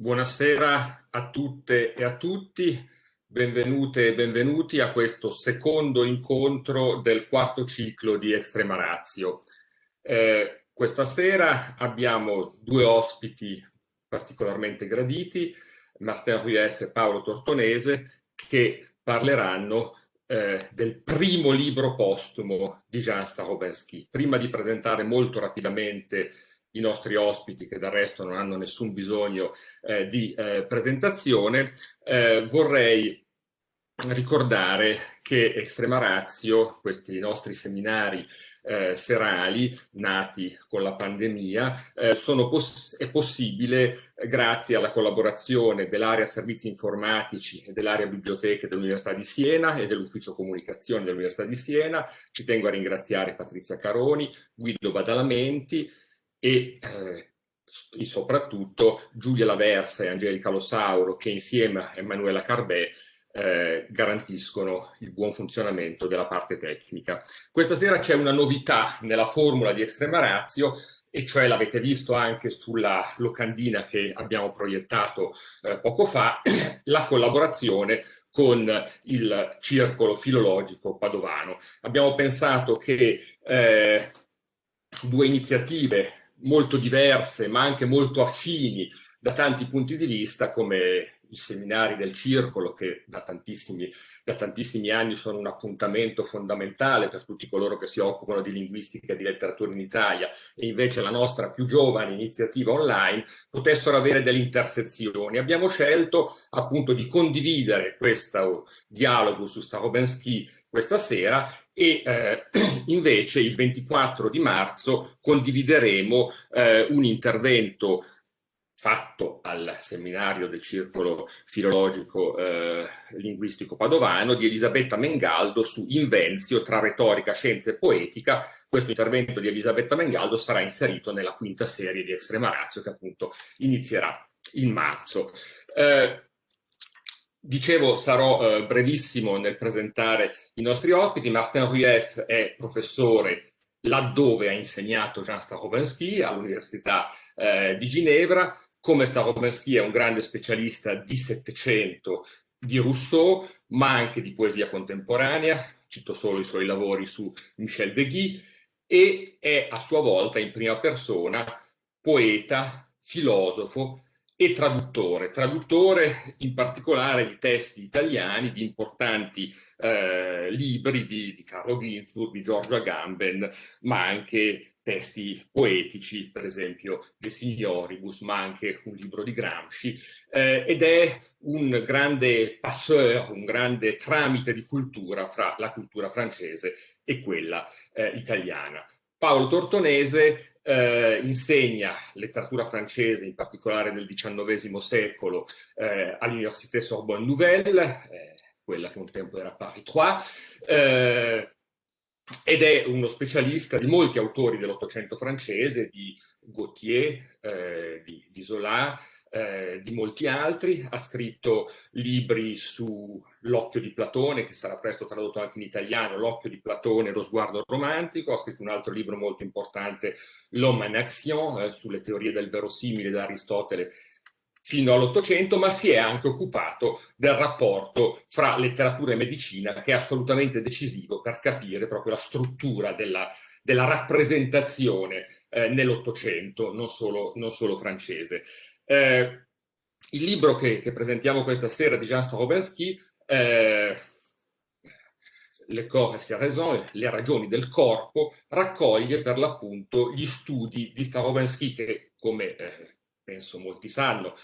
Buonasera a tutte e a tutti, benvenute e benvenuti a questo secondo incontro del quarto ciclo di Extrema Razio. Eh, questa sera abbiamo due ospiti particolarmente graditi, Martin Rueff e Paolo Tortonese, che parleranno eh, del primo libro postumo di Jean Starobensky. Prima di presentare molto rapidamente i nostri ospiti che del resto non hanno nessun bisogno eh, di eh, presentazione, eh, vorrei ricordare che Extrema Razio, questi nostri seminari eh, serali nati con la pandemia, eh, poss è possibile grazie alla collaborazione dell'area servizi informatici e dell'area biblioteche dell'Università di Siena e dell'ufficio comunicazione dell'Università di Siena. Ci tengo a ringraziare Patrizia Caroni, Guido Badalamenti, e eh, soprattutto Giulia Laversa e Angelica Losauro che insieme a Emanuela Carbè eh, garantiscono il buon funzionamento della parte tecnica. Questa sera c'è una novità nella formula di Extrema Ratio e cioè l'avete visto anche sulla locandina che abbiamo proiettato eh, poco fa, la collaborazione con il circolo filologico padovano. Abbiamo pensato che eh, due iniziative molto diverse ma anche molto affini da tanti punti di vista come i seminari del circolo che da tantissimi, da tantissimi, anni sono un appuntamento fondamentale per tutti coloro che si occupano di linguistica e di letteratura in Italia e invece la nostra più giovane iniziativa online potessero avere delle intersezioni. Abbiamo scelto appunto di condividere questo dialogo su Starobensky questa sera e eh, invece il 24 di marzo condivideremo eh, un intervento fatto al seminario del circolo filologico eh, linguistico padovano di Elisabetta Mengaldo su Invenzio tra retorica, scienza e poetica. Questo intervento di Elisabetta Mengaldo sarà inserito nella quinta serie di Extrema Ratio che appunto inizierà in marzo. Eh, Dicevo, sarò eh, brevissimo nel presentare i nostri ospiti. Martin Rueff è professore laddove ha insegnato Jean Starobensky all'Università eh, di Ginevra, come Starobensky è un grande specialista di Settecento, di Rousseau, ma anche di poesia contemporanea, cito solo i suoi lavori su Michel Deguy, e è a sua volta in prima persona poeta, filosofo, e traduttore, traduttore in particolare di testi italiani, di importanti eh, libri di, di Carlo Ginzburg, di Giorgio Agamben, ma anche testi poetici, per esempio De Signoribus, ma anche un libro di Gramsci, eh, ed è un grande passeur, un grande tramite di cultura fra la cultura francese e quella eh, italiana. Paolo Tortonese eh, insegna letteratura francese, in particolare del XIX secolo, eh, all'Université Sorbonne Nouvelle, eh, quella che un tempo era Paris 3, eh, ed è uno specialista di molti autori dell'Ottocento francese, di Gautier, eh, di, di Zola, eh, di molti altri, ha scritto libri su L'occhio di Platone, che sarà presto tradotto anche in italiano, L'occhio di Platone, lo sguardo romantico, ha scritto un altro libro molto importante, L'homme en action, eh, sulle teorie del verosimile da Aristotele fino all'Ottocento, ma si è anche occupato del rapporto fra letteratura e medicina, che è assolutamente decisivo per capire proprio la struttura della, della rappresentazione eh, nell'Ottocento, non non solo francese. Eh, il libro che, che, presentiamo questa sera di Jean Starobensky, eh, Le ses raisons, le ragioni del corpo, raccoglie per l'appunto gli studi di Starobensky che, come eh, penso molti sanno,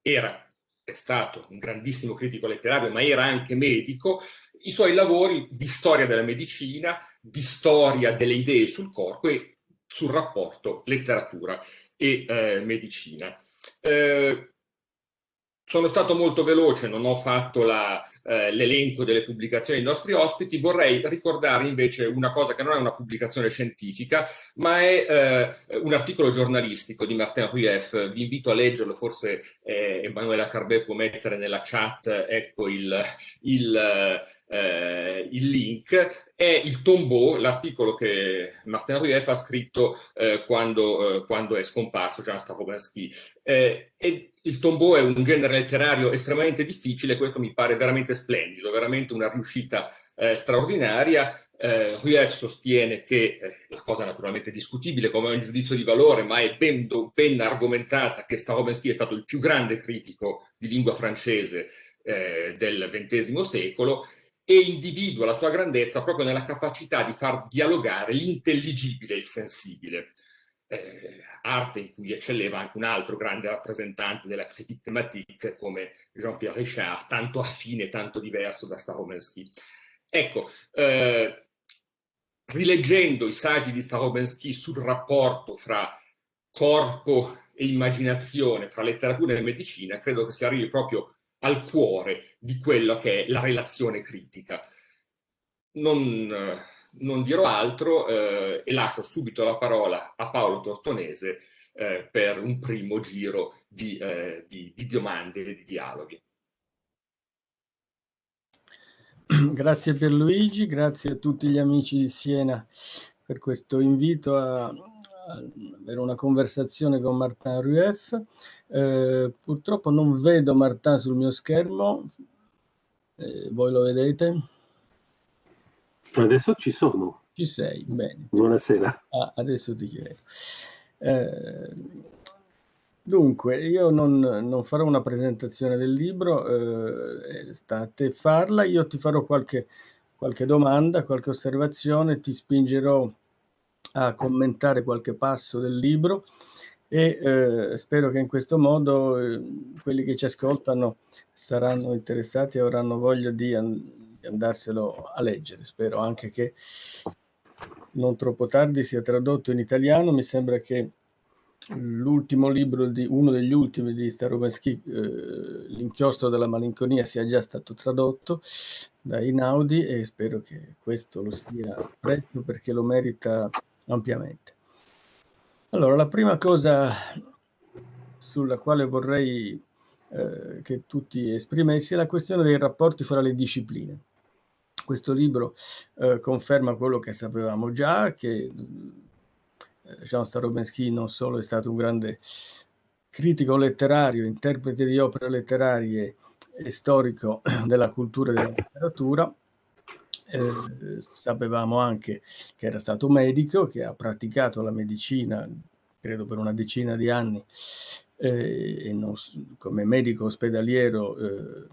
era è stato un grandissimo critico letterario, ma era anche medico, i suoi lavori di storia della medicina, di storia delle idee sul corpo e sul rapporto letteratura e eh, medicina. Eh, sono stato molto veloce, non ho fatto eh, l'elenco delle pubblicazioni dei nostri ospiti, vorrei ricordare invece una cosa che non è una pubblicazione scientifica, ma è eh, un articolo giornalistico di Martin Rueff, vi invito a leggerlo, forse eh, Emanuela Carbè può mettere nella chat ecco il, il, eh, il link, è il tombeau, l'articolo che Martin Rueff ha scritto eh, quando, eh, quando, è scomparso Jean Starobensky. e il tombeau è un genere letterario estremamente difficile, questo mi pare veramente splendido, veramente una riuscita eh, straordinaria. Eh, Rueff sostiene che, eh, la cosa naturalmente discutibile come un giudizio di valore, ma è ben, ben argomentata che Starobinsky è stato il più grande critico di lingua francese eh, del XX secolo e individua la sua grandezza proprio nella capacità di far dialogare l'intelligibile e il sensibile eh, arte in cui eccelleva anche un altro grande rappresentante della critique thématique come Jean-Pierre Richard, tanto affine, tanto diverso da Starobensky. Ecco, eh, rileggendo i saggi di Starobensky sul rapporto fra corpo e immaginazione, fra letteratura e medicina, credo che si arrivi proprio al cuore di quello che è la relazione critica. Non, non dirò altro eh, e lascio subito la parola a Paolo Tortonese eh, per un primo giro di, eh, di, di domande e di dialoghi. Grazie per Luigi, grazie a tutti gli amici di Siena per questo invito a avere una conversazione con Martin Rueff. Eh, purtroppo non vedo Martin sul mio schermo, eh, voi lo vedete? Adesso ci sono. Ci sei, bene. Buonasera. Ah, adesso ti chiedo. Eh, dunque, io non, non, farò una presentazione del libro, eh, sta a te farla, io ti farò qualche, qualche domanda, qualche osservazione, ti spingerò a commentare qualche passo del libro e eh, spero che in questo modo eh, quelli che ci ascoltano saranno interessati e avranno voglia di andarselo a leggere. Spero anche che non troppo tardi sia tradotto in italiano. Mi sembra che l'ultimo libro, di, uno degli ultimi di Starobensky, eh, L'inchiostro della malinconia, sia già stato tradotto da Inaudi e spero che questo lo sia presto perché lo merita ampiamente. Allora, la prima cosa sulla quale vorrei eh, che tutti esprimessi è la questione dei rapporti fra le discipline. Questo libro eh, conferma quello che sapevamo già, che eh, Jean Starobensky non solo è stato un grande critico letterario, interprete di opere letterarie e storico della cultura e della letteratura, eh, sapevamo anche che era stato medico, che ha praticato la medicina, credo per una decina di anni, eh, non, come medico ospedaliero eh,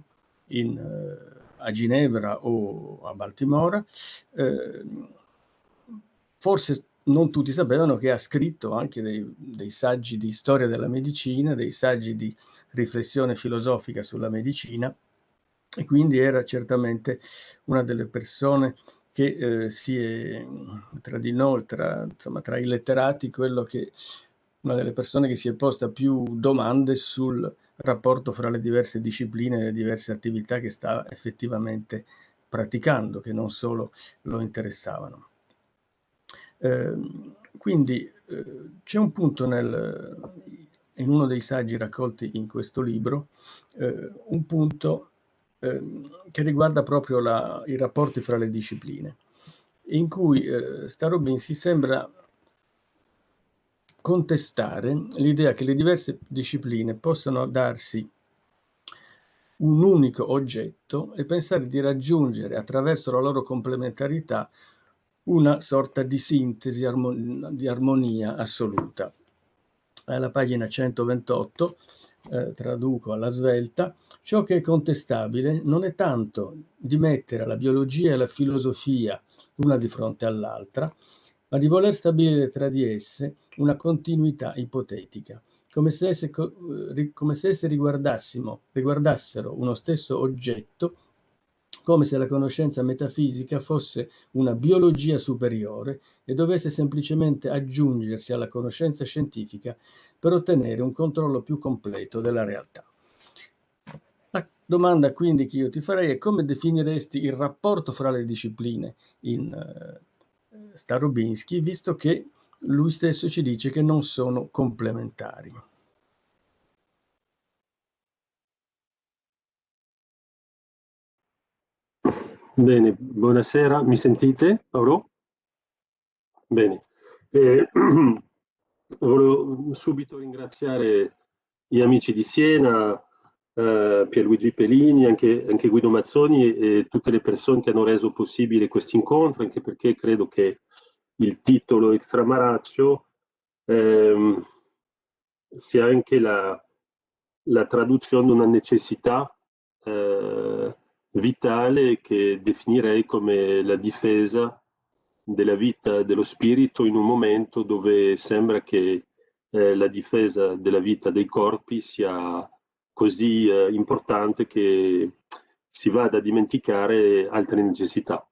in eh, a Ginevra o a Baltimora, eh, forse non tutti sapevano che ha scritto anche dei, dei, saggi di storia della medicina, dei saggi di riflessione filosofica sulla medicina e quindi era certamente una delle persone che eh, si è tra di noi, tra, insomma, tra i letterati, quello che una delle persone che si è posta più domande sul rapporto fra le diverse discipline e le diverse attività che sta effettivamente praticando, che non solo lo interessavano. Eh, quindi eh, c'è un punto nel, in uno dei saggi raccolti in questo libro, eh, un punto ehm, che riguarda proprio la, i rapporti fra le discipline, in cui eh, Starobinski sembra contestare l'idea che le diverse discipline possano darsi un unico oggetto e pensare di raggiungere attraverso la loro complementarità una sorta di sintesi, di armonia assoluta. Alla pagina 128, eh, traduco alla svelta, ciò che è contestabile non è tanto di mettere la biologia e la filosofia l'una di fronte all'altra, ma di voler stabilire tra di esse una continuità ipotetica, come se esse, come se esse riguardassero uno stesso oggetto, come se la conoscenza metafisica fosse una biologia superiore e dovesse semplicemente aggiungersi alla conoscenza scientifica per ottenere un controllo più completo della realtà. La domanda quindi che io ti farei è come definiresti il rapporto fra le discipline in Starobinski, visto che lui stesso ci dice che non sono complementari. Bene, buonasera, mi sentite? Oro? Bene. Eh, volevo subito ringraziare gli amici di Siena, eh, Pierluigi Pellini, anche, anche, Guido Mazzoni e tutte le persone che hanno reso possibile questo incontro, anche perché credo che il titolo Extramarazio ehm, sia anche la, la, traduzione di una necessità eh, vitale che definirei come la difesa della vita dello spirito in un momento dove sembra che eh, la difesa della vita dei corpi sia così eh, importante che si vada a dimenticare altre necessità,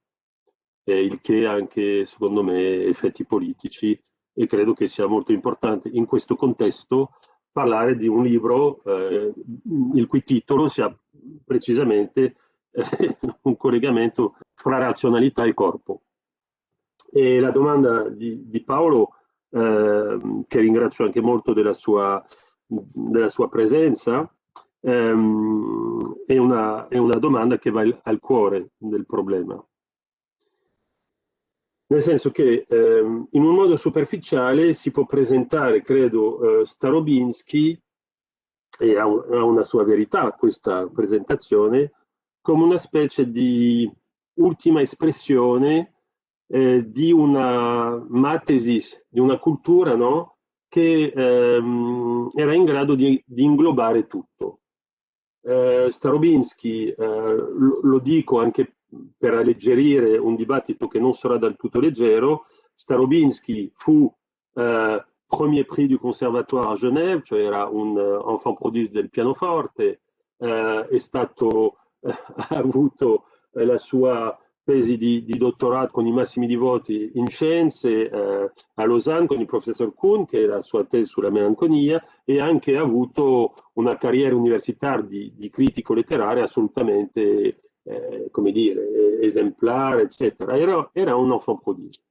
eh, il che ha anche secondo me effetti politici e credo che sia molto importante in questo contesto parlare di un libro eh, il cui titolo sia precisamente eh, un collegamento fra razionalità e corpo. E la domanda di, di Paolo, eh, che ringrazio anche molto della sua, della sua presenza, ehm, è, una, è una domanda che va al cuore del problema nel senso che ehm, in un modo superficiale si può presentare, credo, eh, Starobinsky, e ha, un, ha, una sua verità questa presentazione, come una specie di ultima espressione eh, di una matesis, di una cultura no? che ehm, era in grado di, di inglobare tutto. Eh, Starobinsky, eh, lo, dico anche per alleggerire un dibattito che non sarà del tutto leggero, Starobinsky fu eh, premier prix du conservatoire a Genève, cioè era un uh, enfant prodige del pianoforte, eh, è stato, eh, ha avuto eh, la sua tesi di, di, dottorato con i massimi di voti in scienze eh, a Lausanne con il professor Kuhn, che era la sua tesi sulla melanconia, e anche ha avuto una carriera universitaria di, di critico letterario assolutamente eh, come dire, esemplare, eccetera. Era, era un enfant prodigio.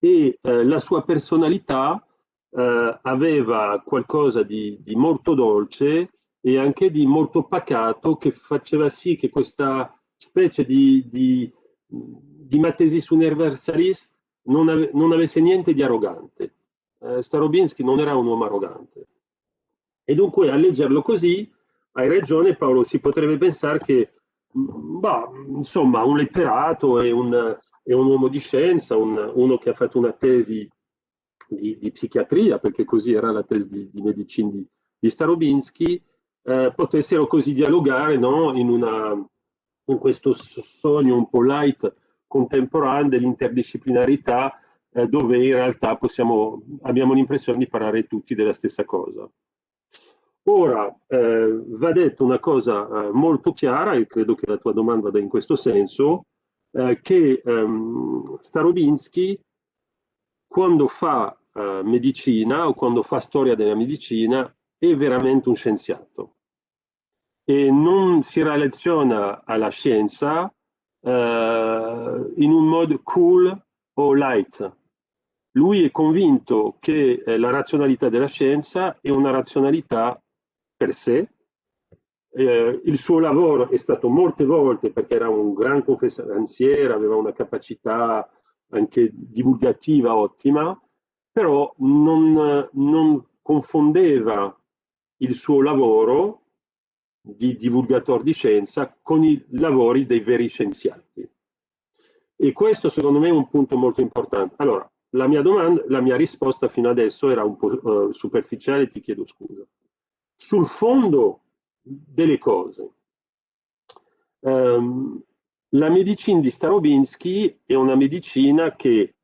E eh, la sua personalità eh, aveva qualcosa di, di, molto dolce e anche di molto pacato che faceva sì che questa specie di, di, di matesis universalis non, ave, non, avesse niente di arrogante. Eh, Starobinsky non era un uomo arrogante. E dunque a leggerlo così, hai ragione Paolo, si potrebbe pensare che Bah, insomma, un letterato e un, è un uomo di scienza, un, uno che ha fatto una tesi di, di, psichiatria, perché così era la tesi di, di medicina di, di Starobinsky, eh, potessero così dialogare no? in, una, in, questo sogno un po' light contemporaneo dell'interdisciplinarità, eh, dove in realtà possiamo, abbiamo l'impressione di parlare tutti della stessa cosa. Ora, eh, va detto una cosa eh, molto chiara, e credo che la tua domanda vada in questo senso, eh, che ehm, Starobinsky, quando fa eh, medicina o quando fa storia della medicina, è veramente un scienziato. E non si relaziona alla scienza eh, in un modo cool o light. Lui è convinto che eh, la razionalità della scienza è una razionalità per sé. Eh, il suo lavoro è stato molte volte, perché era un gran confessanziere, aveva una capacità anche divulgativa ottima, però non, non confondeva il suo lavoro di divulgatore di scienza con i lavori dei veri scienziati. E questo secondo me è un punto molto importante. Allora, la mia domanda, la mia risposta fino adesso era un po' uh, superficiale, ti chiedo scusa sul fondo delle cose. Um, la medicina di Starobinsky è una medicina che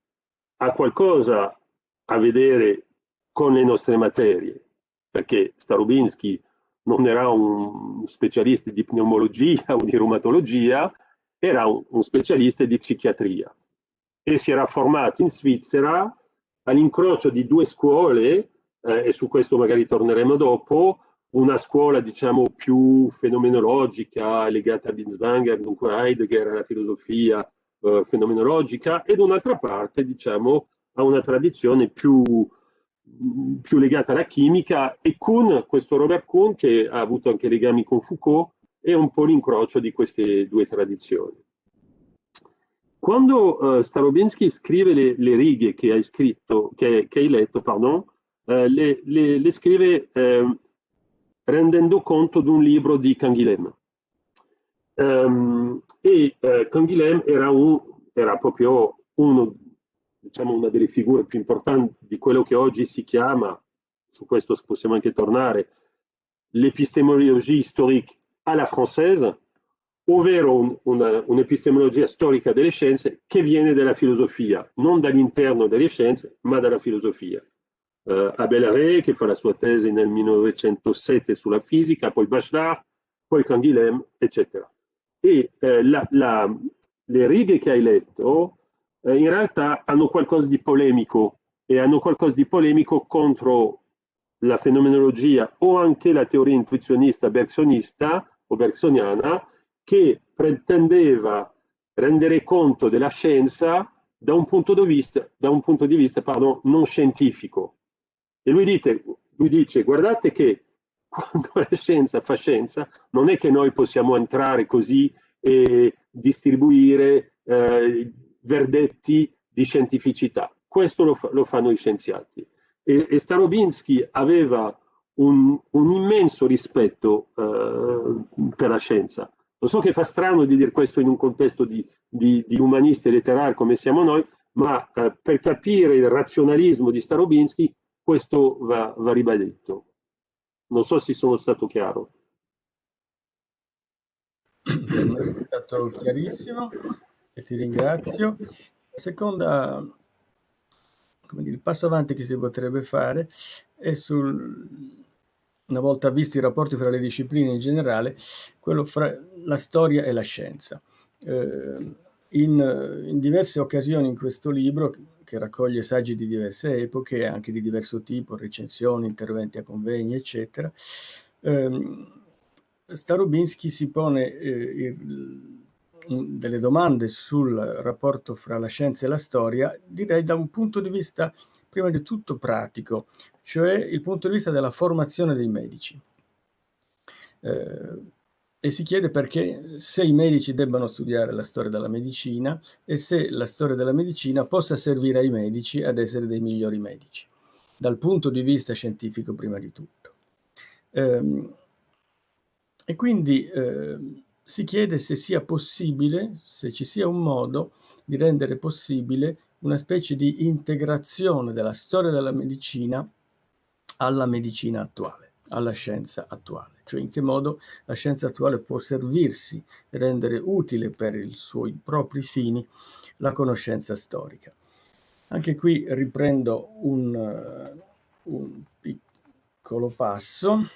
ha qualcosa a vedere con le nostre materie, perché Starobinsky non era un specialista di pneumologia o di reumatologia, era un, un specialista di psichiatria. E si era formato in Svizzera all'incrocio di due scuole, eh, e su questo magari torneremo dopo, una scuola diciamo più fenomenologica legata a Binswanger, dunque Heidegger, alla filosofia eh, fenomenologica, ed un'altra parte diciamo a una tradizione più, più legata alla chimica e Kuhn, questo Robert Kuhn che ha avuto anche legami con Foucault, è un po' l'incrocio di queste due tradizioni. Quando uh, Starobinsky scrive le, le, righe che hai, scritto, che, che hai letto, pardon, uh, le, le, le, scrive uh, rendendo conto di un libro di Canguilhem. Um, e uh, Canguilhem era, era proprio uno, diciamo, una delle figure più importanti di quello che oggi si chiama, su questo possiamo anche tornare, l'epistemologia storique alla française, ovvero un'epistemologia un storica delle scienze che viene dalla filosofia, non dall'interno delle scienze, ma dalla filosofia. Uh, Abel Rey, che fa la sua tesi nel 1907 sulla fisica, poi Bachelard, poi Canguilhem, eccetera. E eh, la, la, le righe che hai letto eh, in realtà hanno qualcosa di polemico e hanno qualcosa di polemico contro la fenomenologia o anche la teoria intuizionista bergsonista o bergsoniana che pretendeva rendere conto della scienza da un punto di vista, un punto di vista pardon, non scientifico. E lui, dite, lui dice, guardate che quando la scienza fa scienza, non è che noi possiamo entrare così e distribuire eh, verdetti di scientificità. Questo lo, lo fanno gli scienziati. E, e Starobinsky aveva un, un immenso rispetto eh, per la scienza. Lo so che fa strano di dire questo in un contesto di, di, di umanisti letterari come siamo noi, ma eh, per capire il razionalismo di Starobinsky questo va, va ribadito. Non so se sono stato chiaro. È stato chiarissimo e ti ringrazio. Seconda, come dire, il passo avanti che si potrebbe fare è sul una volta visti i rapporti fra le discipline in generale, quello fra la storia e la scienza. Eh, in, in, diverse occasioni in questo libro, che raccoglie saggi di diverse epoche, anche di diverso tipo, recensioni, interventi a convegni, eccetera, ehm, Starobinsky si pone eh, il, delle domande sul rapporto fra la scienza e la storia, direi da un punto di vista prima di tutto pratico, cioè il punto di vista della formazione dei medici. Eh, e si chiede perché se i medici debbano studiare la storia della medicina e se la storia della medicina possa servire ai medici ad essere dei migliori medici, dal punto di vista scientifico prima di tutto. Eh, e quindi eh, si chiede se sia possibile, se ci sia un modo di rendere possibile una specie di integrazione della storia della medicina alla medicina attuale, alla scienza attuale, cioè in che modo la scienza attuale può servirsi rendere utile per i suoi propri fini la conoscenza storica. Anche qui riprendo un, un piccolo passo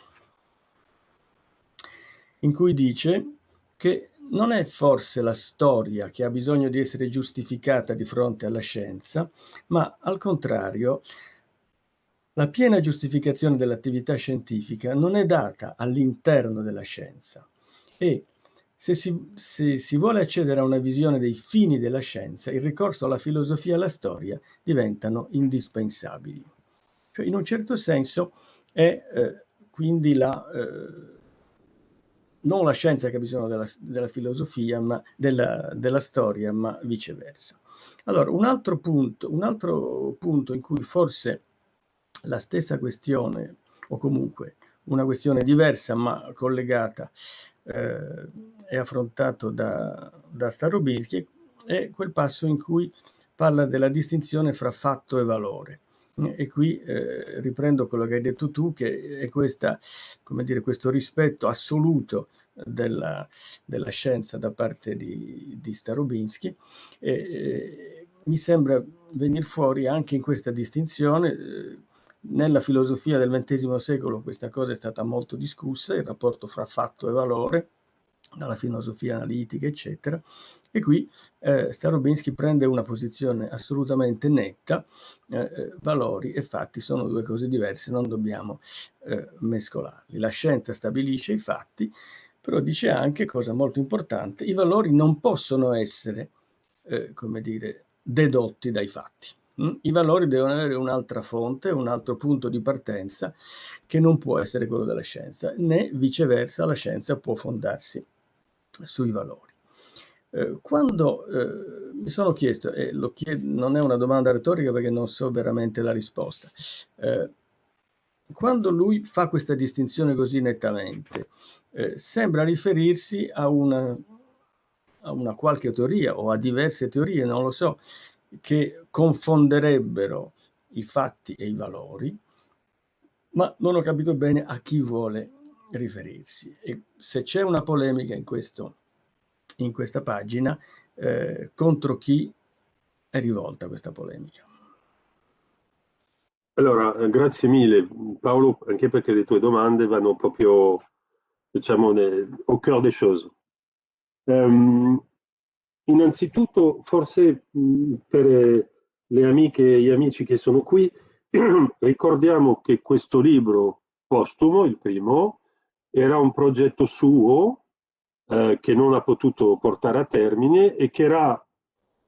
in cui dice che non è forse la storia che ha bisogno di essere giustificata di fronte alla scienza, ma al contrario la piena giustificazione dell'attività scientifica non è data all'interno della scienza e se si, se si, vuole accedere a una visione dei fini della scienza, il ricorso alla filosofia e alla storia diventano indispensabili. Cioè, in un certo senso è eh, quindi la, eh, non la scienza che ha bisogno della, della filosofia, ma della, della, storia, ma viceversa. Allora, un altro, punto, un altro punto in cui forse la stessa questione, o comunque una questione diversa ma collegata, eh, è affrontato da, da Starobinsky, è quel passo in cui parla della distinzione fra fatto e valore. E qui eh, riprendo quello che hai detto tu, che è questa, dire, questo rispetto assoluto della, della scienza da parte di, di Starobinsky. E, e, mi sembra venire fuori anche in questa distinzione. Eh, nella filosofia del XX secolo questa cosa è stata molto discussa, il rapporto fra fatto e valore, dalla filosofia analitica, eccetera. E qui eh, Starobinsky prende una posizione assolutamente netta, eh, eh, valori e fatti sono due cose diverse, non dobbiamo eh, mescolarli. La scienza stabilisce i fatti, però dice anche, cosa molto importante, i valori non possono essere, eh, come dire, dedotti dai fatti. Mm? I valori devono avere un'altra fonte, un altro punto di partenza che non può essere quello della scienza, né viceversa la scienza può fondarsi sui valori. Eh, quando eh, mi sono chiesto, e lo chiedo, non è una domanda retorica perché non so veramente la risposta, eh, quando lui fa questa distinzione così nettamente, eh, sembra riferirsi a una, a una qualche teoria o a diverse teorie, non lo so, che confonderebbero i fatti e i valori, ma non ho capito bene a chi vuole riferirsi. E se c'è una polemica in, questo, in questa pagina, eh, contro chi è rivolta questa polemica? Allora, eh, grazie mille Paolo, anche perché le tue domande vanno proprio, diciamo, au cœur des choses. Um, innanzitutto, forse per le amiche e gli amici che sono qui, ricordiamo che questo libro postumo, il primo, era un progetto suo eh, che non ha potuto portare a termine e che era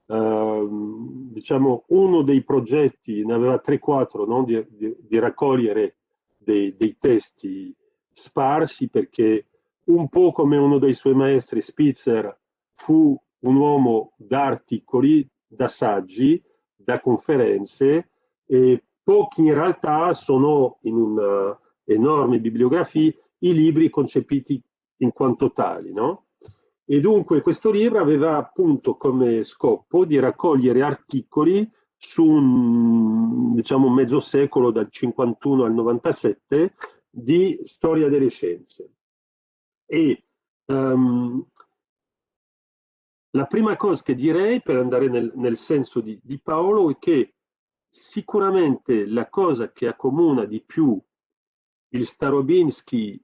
eh, diciamo uno dei progetti, ne aveva 3-4, no? di, di, di, raccogliere dei, dei, testi sparsi perché un po' come uno dei suoi maestri Spitzer fu un uomo da articoli, da saggi, da conferenze e pochi in realtà sono in un'enorme bibliografia i libri concepiti in quanto tali, no? E dunque questo libro aveva appunto come scopo di raccogliere articoli su un diciamo, mezzo secolo dal 51 al 97 di storia delle scienze. E um, la prima cosa che direi per andare nel, nel senso di, di Paolo è che sicuramente la cosa che accomuna di più il Starobinsky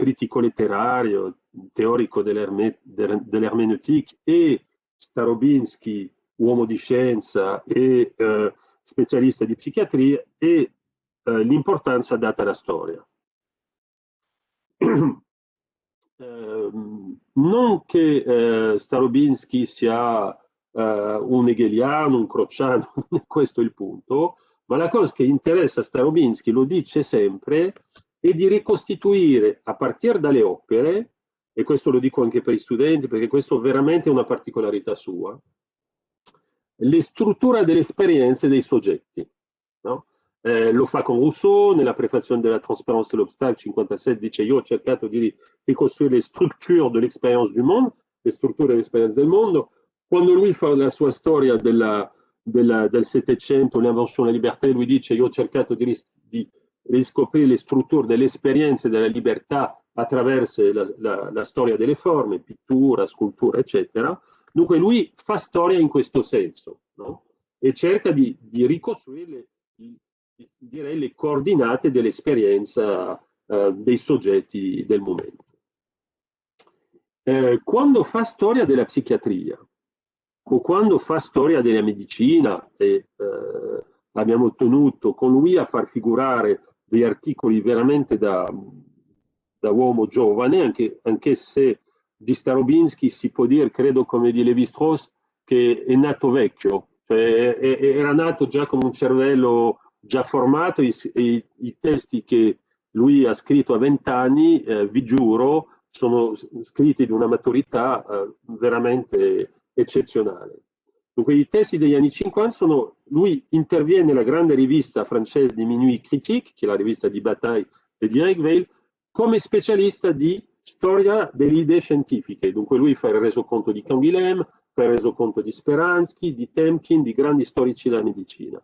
critico letterario, teorico dell'ermeneutic e Starobinsky, uomo di scienza e eh, specialista di psichiatria, e eh, l'importanza data alla storia. eh, non che eh, Starobinsky sia eh, un hegeliano, un crociano, questo è il punto, ma la cosa che interessa Starobinsky, lo dice sempre, è di ricostituire a partire dalle opere, e questo lo dico anche per gli studenti perché questo veramente è una particolarità sua, le strutture delle esperienze dei soggetti. No? Eh, lo fa con Rousseau, nella prefazione della Trasparenza e l'Obstacle 57 dice io ho cercato di ricostruire le strutture dell'esperienza du monde, le strutture dell'esperienza del mondo. Quando lui fa la sua storia della, della, del Settecento, l'invenzione della libertà, lui dice io ho cercato di, di riscoprire le strutture delle esperienze della libertà attraverso la, la, la, storia delle forme, pittura, scultura, eccetera. Dunque lui fa storia in questo senso no? e cerca di, di ricostruire le, direi, le coordinate dell'esperienza eh, dei soggetti del momento. Eh, quando fa storia della psichiatria o quando fa storia della medicina e eh, abbiamo ottenuto con lui a far figurare degli articoli veramente da, da uomo giovane, anche, anche, se di Starobinsky si può dire, credo come di Levi-Strauss, che è nato vecchio, cioè era nato già con un cervello già formato, i, i, i testi che lui ha scritto a vent'anni, eh, vi giuro, sono scritti di una maturità eh, veramente eccezionale. Dunque i testi degli anni 50 sono, lui interviene nella grande rivista francese di Minuit Critique, che è la rivista di Bataille e di Eric Weil, come specialista di storia delle idee scientifiche. Dunque lui fa il resoconto di Canguilhem, fa il resoconto di Speransky, di Temkin, di grandi storici della medicina.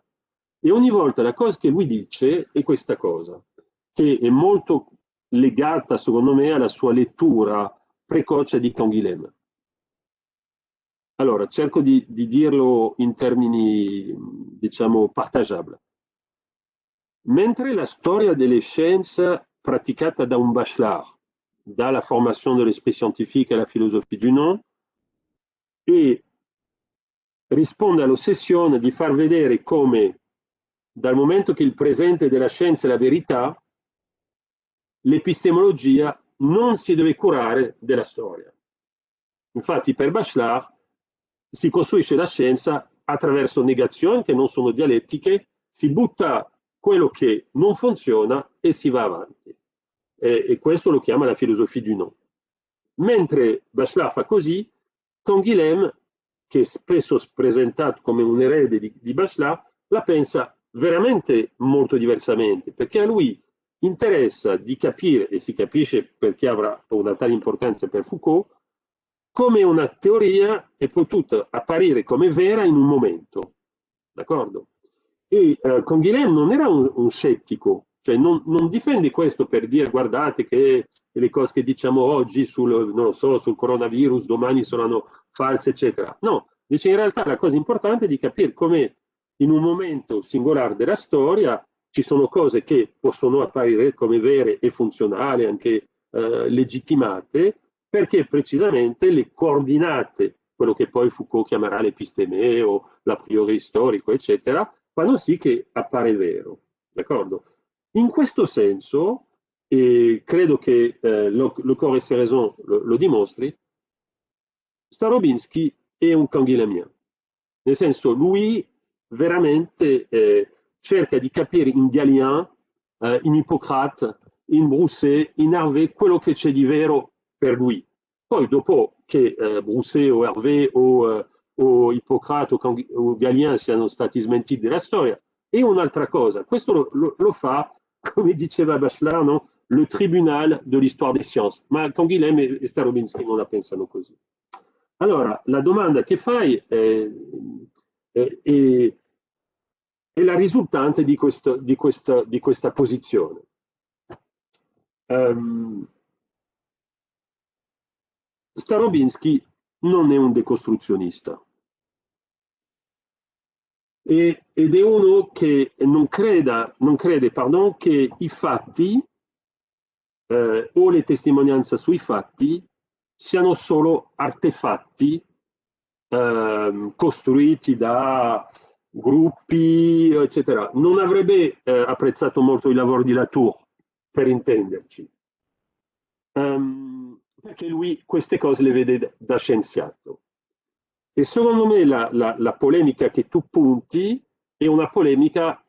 E ogni volta la cosa che lui dice è questa cosa, che è molto legata secondo me alla sua lettura precoce di Canguilhem. Allora, cerco di, di dirlo in termini, diciamo, partageabili. Mentre la storia delle scienze praticata da un bachelor, dalla formazione dell'esprit scientifique alla filosofia du non, e risponde all'ossessione di far vedere come dal momento che il presente della scienza è la verità, l'epistemologia non si deve curare della storia. Infatti per Bachelard si costruisce la scienza attraverso negazioni che non sono dialettiche, si butta quello che non funziona e si va avanti. E, e questo lo chiama la filosofia du non. Mentre Bachelard fa così, Canguilhem, che è spesso presentato come un erede di, di Bachelard, la pensa veramente molto diversamente, perché a lui interessa di capire, e si capisce perché avrà una tale importanza per Foucault, come una teoria è potuta apparire come vera in un momento. D'accordo? E eh, con Guilhem non era un, un scettico, cioè non, non, difende questo per dire guardate che le cose che diciamo oggi sul, so, sul coronavirus domani saranno false, eccetera. No, dice in realtà la cosa importante è di capire come in un momento singolare della storia ci sono cose che possono apparire come vere e funzionali, anche eh, legittimate, perché precisamente le coordinate, quello che poi Foucault chiamerà l'episteme o l'a priori storico, eccetera, fanno sì che appare vero. D'accordo? In questo senso, e credo che eh, le Corps et Raison lo, lo dimostri, Starobinsky è un canguilamien. Nel senso, lui veramente eh, cerca di capire in Galien, eh, in Ippocrate, in Brousset, in Hervé, quello che c'è di vero per lui. Poi dopo che eh, Brousset o Hervé o, eh, o Ippocrate o, o, Galien siano stati smentiti della storia, è un'altra cosa. Questo lo, lo, lo, fa, come diceva Bachelard, no? le tribunal de l'histoire des sciences. Ma Canguilhem e Starobinsky non la pensano così. Allora, la domanda che fai è, è, è è la risultante di, questo, di, questa, di questa, posizione. Um, Starobinsky non è un decostruzionista e, ed è uno che non, creda, non crede pardon, che i fatti eh, o le testimonianze sui fatti siano solo artefatti eh, costruiti da gruppi, eccetera. Non avrebbe eh, apprezzato molto il lavoro di Latour, per intenderci, um, perché lui queste cose le vede da scienziato. E secondo me la, la, la polemica che tu punti è una polemica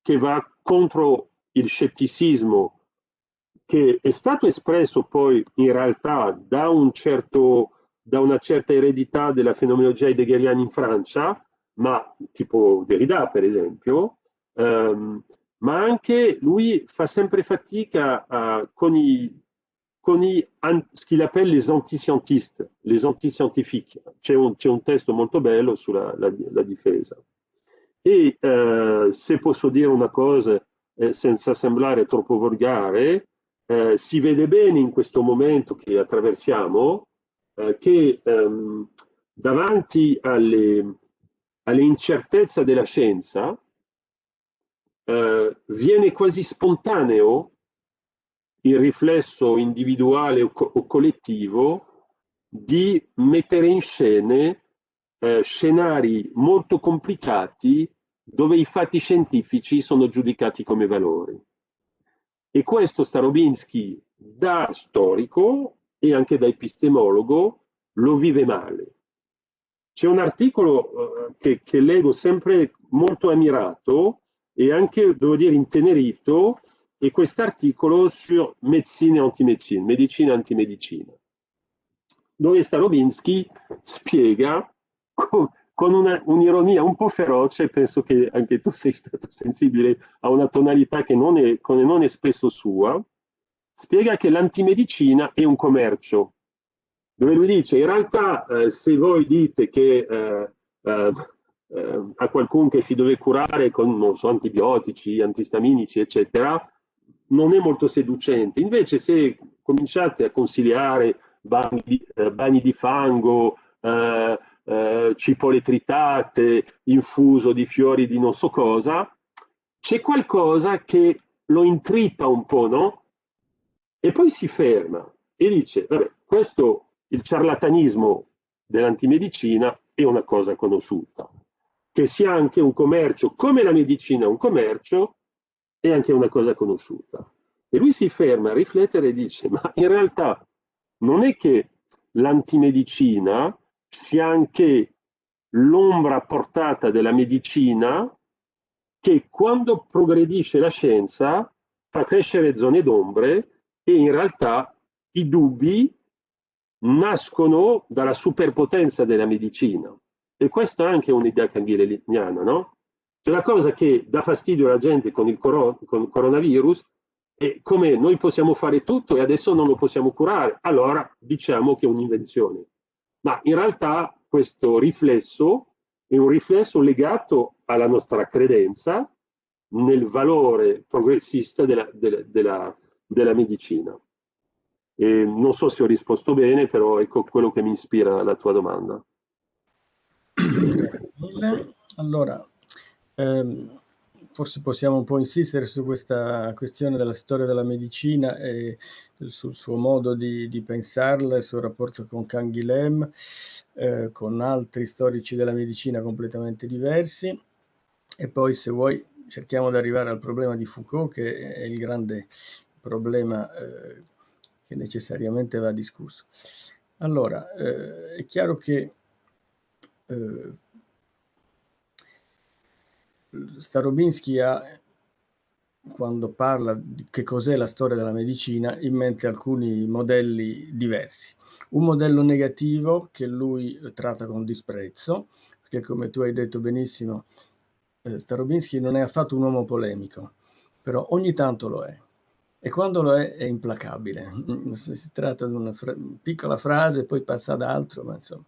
che va contro il scetticismo che è stato espresso poi in realtà da, un certo, da una certa eredità della fenomenologia heideggeriana in Francia, ma tipo Derrida per esempio, um, ma anche lui fa sempre fatica uh, con i i, qu'il appelle les antiscientistes, les antiscientifiques. C'è un, un, testo molto bello sulla la, la difesa. E uh, se posso dire una cosa eh, senza sembrare troppo volgare, eh, si vede bene in questo momento che attraversiamo eh, che um, davanti alle, alle incertezze della scienza, eh, viene quasi spontaneo il riflesso individuale o, co o collettivo di mettere in scena eh, scenari molto complicati dove i fatti scientifici sono giudicati come valori. E questo Starobinsky da storico e anche da epistemologo lo vive male. C'è un articolo uh, che, che, leggo sempre molto ammirato e anche, devo dire, intenerito, è quest'articolo su medicina e antimedicina, medicina e antimedicina, dove Starobinsky spiega con, con un'ironia un, un po' feroce, penso che anche tu sei stato sensibile a una tonalità che non è, non è spesso sua, spiega che l'antimedicina è un commercio dove lui dice in realtà eh, se voi dite che eh, eh, eh, a qualcuno che si deve curare con so, antibiotici, antistaminici, eccetera, non è molto seducente. Invece se cominciate a consigliare bagni di, eh, bagni di fango, eh, cipolle tritate, infuso di fiori di non so cosa, c'è qualcosa che lo intrippa un po', no? E poi si ferma e dice, vabbè, questo il ciarlatanismo dell'antimedicina è una cosa conosciuta. Che sia anche un commercio, come la medicina è un commercio, è anche una cosa conosciuta. E lui si ferma a riflettere e dice, ma in realtà non è che l'antimedicina sia anche l'ombra portata della medicina che quando progredisce la scienza fa crescere zone d'ombre e in realtà i dubbi nascono dalla superpotenza della medicina. E questa è anche un'idea canghileliana, no? C'è la cosa che dà fastidio alla gente con il, con il coronavirus E come noi possiamo fare tutto e adesso non lo possiamo curare, allora diciamo che è un'invenzione. Ma in realtà questo riflesso è un riflesso legato alla nostra credenza nel valore progressista della, della, della, della medicina. E non so se ho risposto bene, però ecco quello che mi ispira alla tua domanda. Allora, ehm, forse possiamo un po' insistere su questa questione della storia della medicina e sul suo modo di, di pensarla, il suo rapporto con Canguilhem, eh, con altri storici della medicina completamente diversi. E poi, se vuoi, cerchiamo di arrivare al problema di Foucault, che è il grande problema eh, che necessariamente va discusso. Allora, eh, è chiaro che eh, Starobinsky ha, quando parla di che cos'è la storia della medicina, in mente alcuni modelli diversi. Un modello negativo che lui tratta con disprezzo, perché come tu hai detto benissimo, eh, Starobinsky non è affatto un uomo polemico, però ogni tanto lo è. E quando lo è, è implacabile. Si tratta di una fra piccola frase, poi passa ad altro, ma insomma.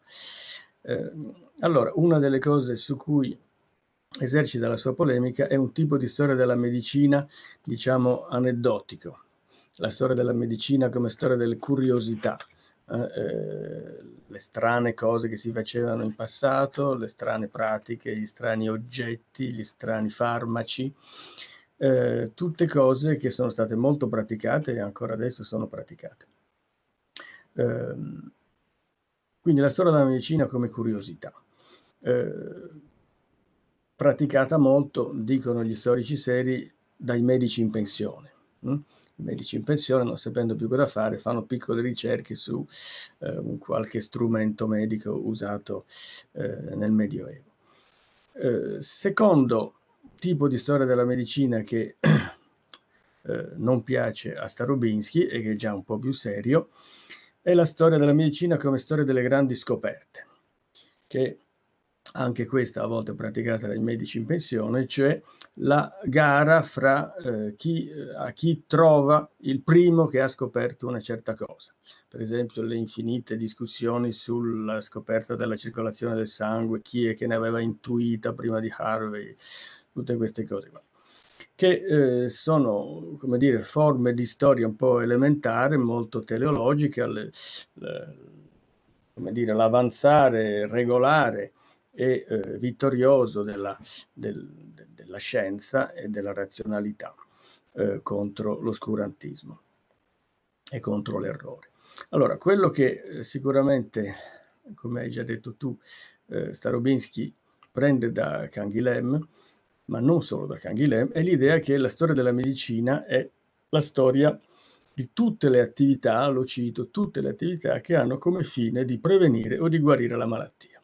Eh, allora, una delle cose su cui esercita la sua polemica è un tipo di storia della medicina, diciamo, aneddotico. La storia della medicina come storia delle curiosità, eh, eh, le strane cose che si facevano in passato, le strane pratiche, gli strani oggetti, gli strani farmaci, eh, tutte cose che sono state molto praticate e ancora adesso sono praticate. Ehm, quindi la storia della medicina come curiosità. Praticata molto, dicono gli storici seri, dai medici in pensione. Hm? I medici in pensione, non sapendo più cosa fare, fanno piccole ricerche su eh, qualche strumento medico usato eh, nel Medioevo. Eh, secondo tipo di storia della medicina che eh, non piace a Starobinsky e che è già un po' più serio, è la storia della medicina come storia delle grandi scoperte, che anche questa a volte praticata dai medici in pensione, cioè la gara fra eh, chi, eh, a chi trova il primo che ha scoperto una certa cosa. Per esempio le infinite discussioni sulla scoperta della circolazione del sangue, chi è che ne aveva intuita prima di Harvey, tutte queste cose qua che eh, sono, come dire, forme di storia un po' elementare, molto teleologiche, le, le, come dire, l'avanzare regolare e eh, vittorioso della, del, de, della, scienza e della razionalità eh, contro l'oscurantismo e contro l'errore. Allora, quello che eh, sicuramente, come hai già detto tu, eh, Starobinsky prende da Canguilhem, ma non solo da Canguilhem, è l'idea che la storia della medicina è la storia di tutte le attività, lo cito, tutte le attività che hanno come fine di prevenire o di guarire la malattia.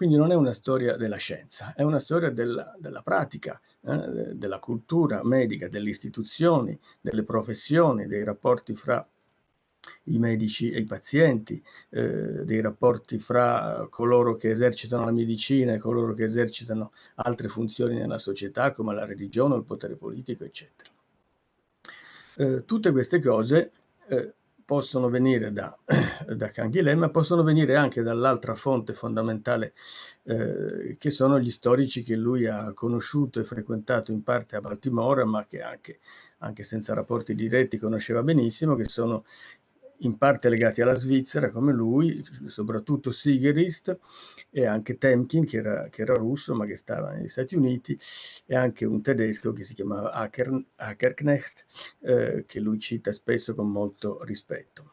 Quindi non è una storia della scienza, è una storia della, della pratica, eh, della cultura medica, delle istituzioni, delle professioni, dei rapporti fra i medici e i pazienti, eh, dei rapporti fra coloro che esercitano la medicina e coloro che esercitano altre funzioni nella società come la religione, il potere politico, eccetera. Eh, tutte queste cose eh, possono venire da, da Canguilhem, ma possono venire anche dall'altra fonte fondamentale, eh, che sono gli storici che lui ha conosciuto e frequentato in parte a Baltimora, ma che anche, anche senza rapporti diretti conosceva benissimo, che sono in parte legati alla Svizzera come lui, soprattutto Sigerist e anche Temkin che era, che era, russo ma che stava negli Stati Uniti e anche un tedesco che si chiamava Acker, Ackerknecht eh, che lui cita spesso con molto rispetto.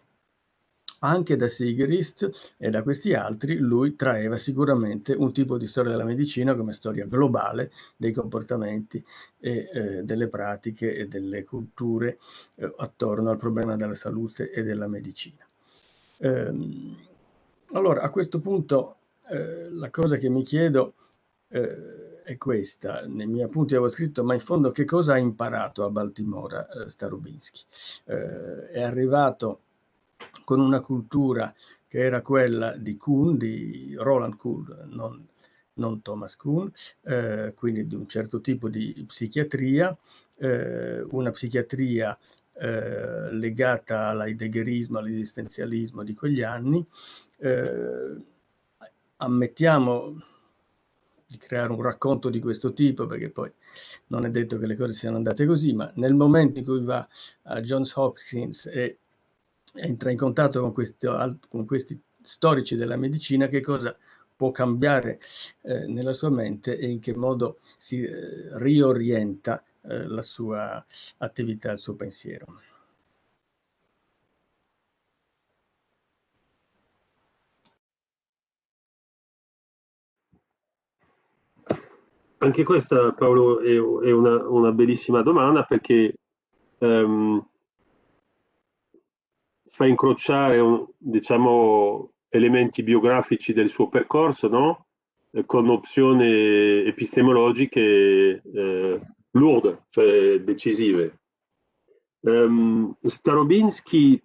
Anche da Sigerist e da questi altri lui traeva sicuramente un tipo di storia della medicina come storia globale dei comportamenti e eh, delle pratiche e delle culture eh, attorno al problema della salute e della medicina. Ehm, allora, a questo punto eh, la cosa che mi chiedo eh, è questa. Nei miei appunti avevo scritto, ma in fondo che cosa ha imparato a Baltimora eh, Starobinsky? Eh, è arrivato con una cultura che era quella di Kuhn, di Roland Kuhn, non, non Thomas Kuhn, eh, quindi di un certo tipo di psichiatria, eh, una psichiatria eh, legata all'heideggerismo, all'esistenzialismo di quegli anni. Eh, ammettiamo di creare un racconto di questo tipo, perché poi non è detto che le cose siano andate così, ma nel momento in cui va a Johns Hopkins e entra in contatto con, questo, con questi storici della medicina, che cosa può cambiare eh, nella sua mente e in che modo si eh, riorienta eh, la sua attività, il suo pensiero. Anche questa, Paolo, è, è una, una, bellissima domanda perché um, fa incrociare, diciamo, elementi biografici del suo percorso, no? Eh, con opzioni epistemologiche eh, lourde, cioè decisive. Um, Starobinski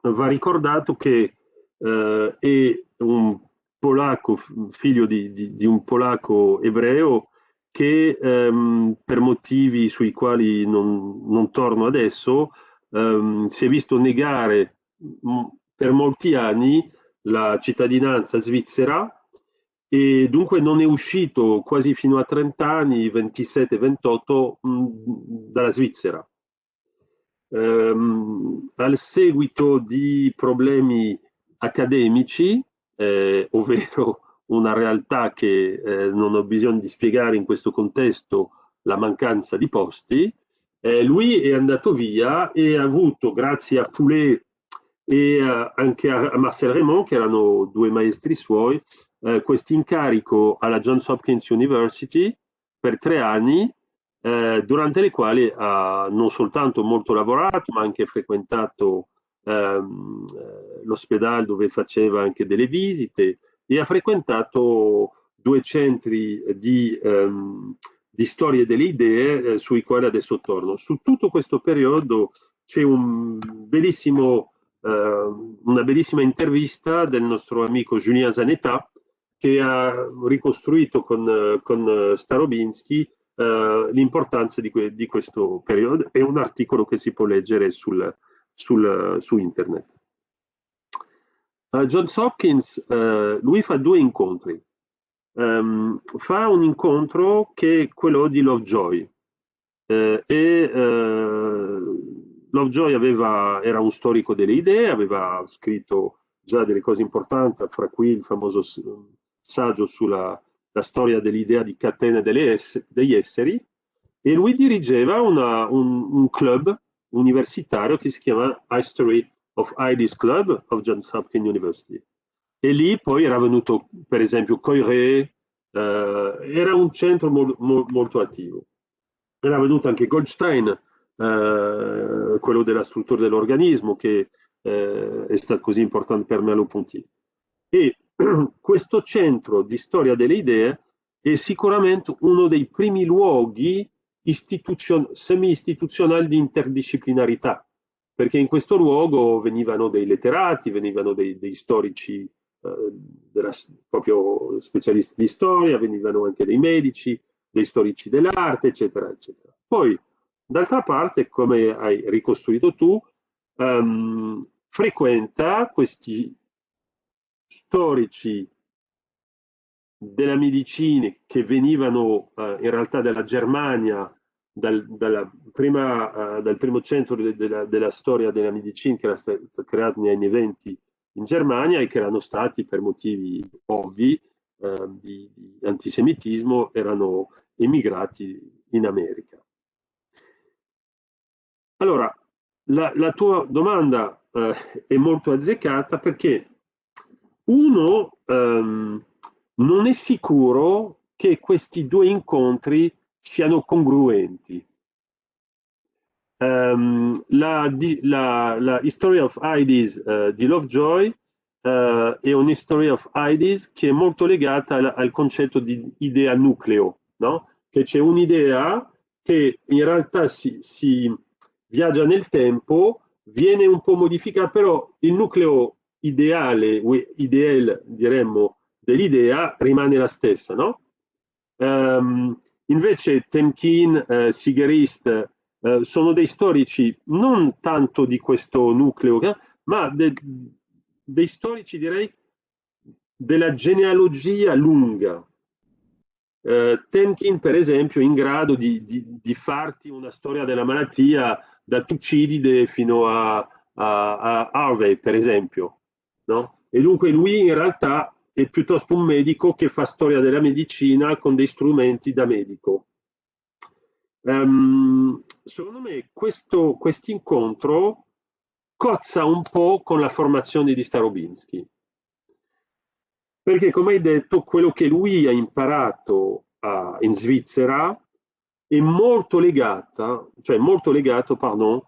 va ricordato che uh, è un polacco, figlio di, di, di un polacco ebreo, che um, per motivi sui quali non, non torno adesso um, si è visto negare per molti anni la cittadinanza svizzera e dunque non è uscito quasi fino a 30 anni, 27-28, dalla Svizzera. Um, al seguito di problemi accademici, eh, ovvero una realtà che eh, non ho bisogno di spiegare in questo contesto la mancanza di posti, eh, lui è andato via e ha avuto, grazie a Poulet e uh, anche a, Marcel Raymond, che erano due maestri suoi, uh, questo incarico alla Johns Hopkins University per tre anni, uh, durante le quali ha non soltanto molto lavorato, ma anche frequentato ehm, l'ospedale dove faceva anche delle visite, e ha frequentato due centri di, um, di storie delle idee eh, sui quali adesso torno. Su tutto questo periodo c'è un bellissimo, una bellissima intervista del nostro amico Julien Zanetta che ha ricostruito con, con Starobinski uh, l'importanza di, que di, questo periodo. È un articolo che si può leggere sul, sul, su internet. Uh, Johns Hopkins, uh, lui fa due incontri. Um, fa un incontro che è quello di Lovejoy. Uh, e Lovejoy aveva, era un storico delle idee, aveva scritto già delle cose importanti, fra cui il famoso saggio sulla storia dell'idea di catena ess degli esseri, e lui dirigeva una, un, un club universitario che si chiama History of IDs Club of Johns Hopkins University. E lì poi era venuto, per esempio, Coiré, eh, era un centro mo mo molto attivo. Era venuto anche Goldstein, eh, quello della struttura dell'organismo, che eh, è stato così importante per Merleau-Ponty. E questo centro di storia delle idee è sicuramente uno dei primi luoghi istituzion semi-istituzionali di interdisciplinarità perché in questo luogo venivano dei letterati, venivano dei, dei storici, eh, della, proprio specialisti di storia, venivano anche dei medici, dei storici dell'arte, eccetera, eccetera. Poi, d'altra parte, come hai ricostruito tu, um, frequenta questi storici della medicina che venivano uh, in realtà dalla Germania dal, prima, uh, dal primo centro de, de la, della storia della medicina che era stato creato negli anni 20 in Germania e che erano stati per motivi ovvi uh, di, di, antisemitismo erano emigrati in America. Allora, la, la tua domanda uh, è molto azzeccata perché uno um, non è sicuro che questi due incontri siano congruenti. Um, la, la, la, History of IDs uh, di Lovejoy uh, è un'History of IDs che è molto legata al, al concetto di idea nucleo, no? che c'è un'idea che in realtà si, si, viaggia nel tempo, viene un po' modificata, però il nucleo ideale, ideale diremmo, dell'idea rimane la stessa. No? Um, Invece Temkin, eh, Sigerist eh, sono dei storici non tanto di questo nucleo, ma de, dei storici direi della genealogia lunga. Eh, Temkin, per esempio, è in grado di, di, di, farti una storia della malattia da Tucidide fino a, a, a Harvey, per esempio. No? E dunque lui in realtà è piuttosto un medico che fa storia della medicina con dei strumenti da medico. Um, secondo me questo incontro cozza un po' con la formazione di Starobinsky. Perché, come hai detto, quello che lui ha imparato a, in Svizzera è molto legata, cioè molto legato, pardon,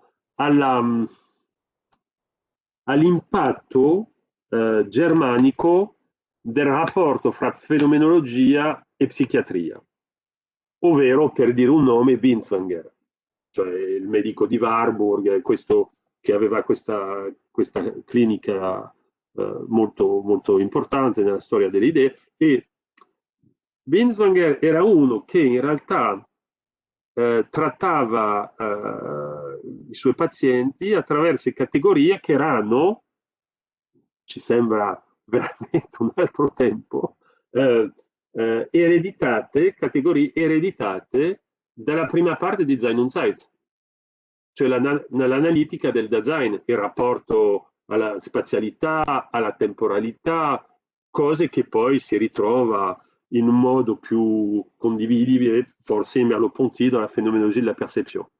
all'impatto eh, germanico del rapporto fra fenomenologia e psichiatria. Ovvero per dire un nome Binswanger, cioè il medico di Warburg, questo che aveva questa, questa clinica eh, molto, molto importante nella storia delle idee. E Binswanger era uno che in realtà eh, trattava eh, i suoi pazienti attraverso categorie che erano, ci sembra veramente un altro tempo, eh, eh, ereditate, categorie ereditate dalla prima parte di Design on Site, cioè l'analitica del design, il rapporto alla spazialità, alla temporalità, cose che poi si ritrova in un modo più condividibile, forse in Merleau-Ponty, dalla fenomenologia della percezione.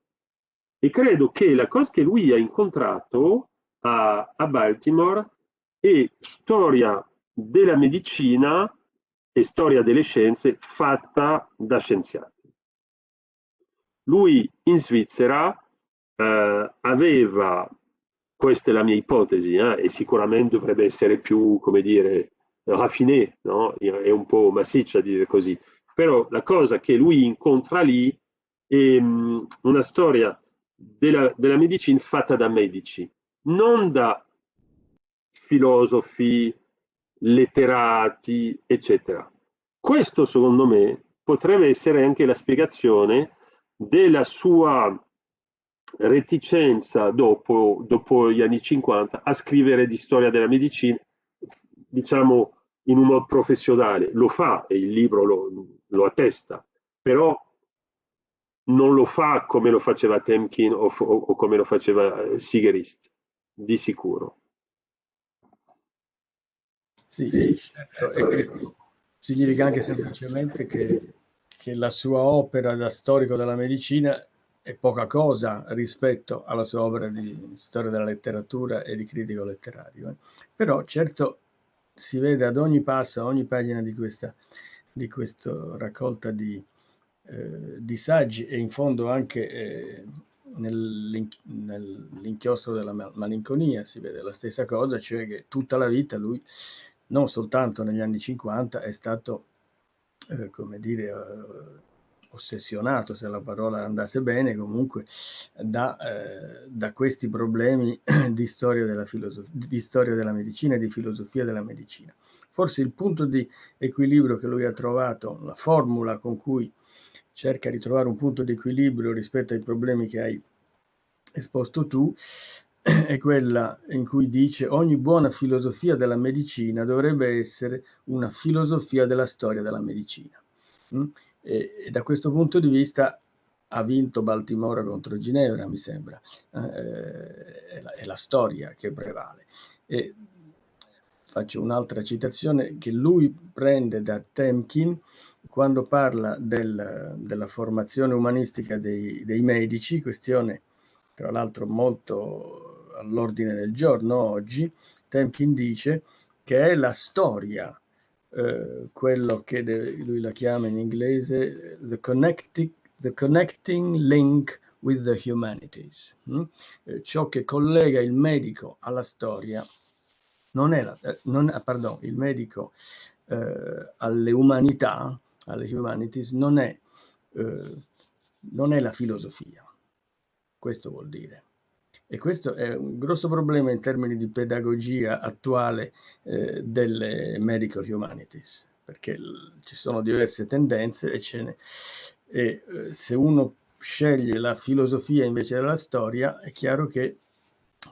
E credo che la cosa che lui ha incontrato a, a Baltimore è storia della medicina e storia delle scienze fatta da scienziati. Lui in Svizzera eh, aveva, questa è la mia ipotesi, eh, e sicuramente dovrebbe essere più, come dire, raffiné, no? è un po' massiccia dire così, però la cosa che lui incontra lì è um, una storia della, della medicina fatta da medici, non da filosofi, letterati, eccetera. Questo, secondo me, potrebbe essere anche la spiegazione della sua reticenza dopo, dopo gli anni 50 a scrivere di storia della medicina, diciamo in un modo professionale. Lo fa e il libro lo, lo attesta, però non lo fa come lo faceva Temkin o, o, o come lo faceva Sigerist, di sicuro. Sì, sì certo. certo. significa anche semplicemente che, che la sua opera da storico della medicina è poca cosa rispetto alla sua opera di storia della letteratura e di critico letterario. Eh. Però certo si vede ad ogni passo, a ogni pagina di questa, di questa raccolta di, eh, di, saggi e in fondo anche eh, nell'inchiostro della malinconia si vede la stessa cosa, cioè che tutta la vita lui non soltanto negli anni 50, è stato, eh, come dire, eh, ossessionato, se la parola andasse bene, comunque da, eh, da questi problemi di storia, di storia della medicina e di filosofia della medicina. Forse il punto di equilibrio che lui ha trovato, la formula con cui cerca di trovare un punto di equilibrio rispetto ai problemi che hai esposto tu, è quella in cui dice ogni buona filosofia della medicina dovrebbe essere una filosofia della storia della medicina. E, e da questo punto di vista ha vinto Baltimora contro Ginevra, mi sembra, eh, è, la, è, la, storia che prevale. E faccio un'altra citazione che lui prende da Temkin quando parla del, della formazione umanistica dei, dei medici, questione tra l'altro molto all'ordine del giorno oggi, Temkin dice che è la storia, eh, quello che lui la chiama in inglese the connecting, the connecting link with the humanities. Mm? Eh, ciò che collega il medico alla storia non è, la, eh, non, ah, pardon, il medico eh, alle umanità, alle humanities, non è, eh, non è la filosofia. Questo vuol dire. E questo è un grosso problema in termini di pedagogia attuale eh, delle medical humanities, perché ci sono diverse tendenze e, ne, e eh, se uno sceglie la filosofia invece della storia, è chiaro che,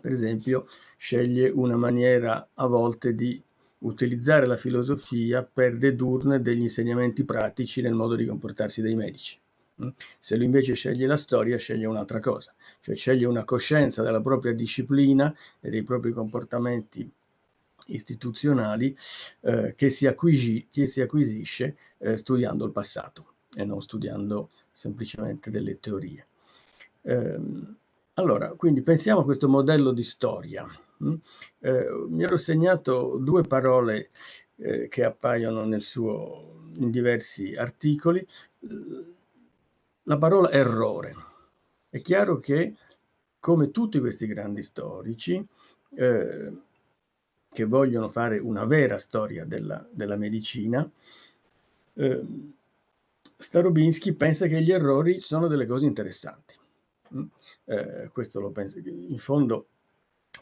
per esempio, sceglie una maniera a volte di utilizzare la filosofia per dedurne degli insegnamenti pratici nel modo di comportarsi dei medici. Mm? Se lui invece sceglie la storia, sceglie un'altra cosa, cioè sceglie una coscienza della propria disciplina e dei propri comportamenti istituzionali eh, che, si acquisi, che, si acquisisce eh, studiando il passato e non studiando semplicemente delle teorie. Eh, allora, quindi pensiamo a questo modello di storia. Mm? Eh, mi ero segnato due parole eh, che appaiono suo, in diversi articoli. La parola errore. È chiaro che, come tutti questi grandi storici, eh, che vogliono fare una vera storia della, della medicina, eh, Starobinsky pensa che gli errori sono delle cose interessanti. Mm? Eh, questo lo pensa. In fondo,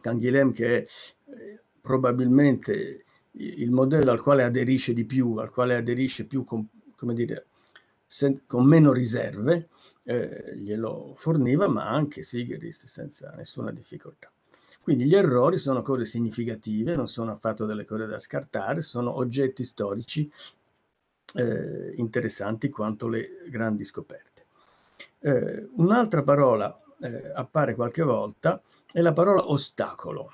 Canguilhem, che è eh, probabilmente il modello al quale aderisce di più, al quale aderisce più con, come dire, con meno riserve, eh, glielo forniva, ma anche Sigerist senza nessuna difficoltà. Quindi gli errori sono cose significative, non sono affatto delle cose da scartare, sono oggetti storici eh, interessanti quanto le grandi scoperte. Eh, un'altra parola eh, appare qualche volta è la parola ostacolo.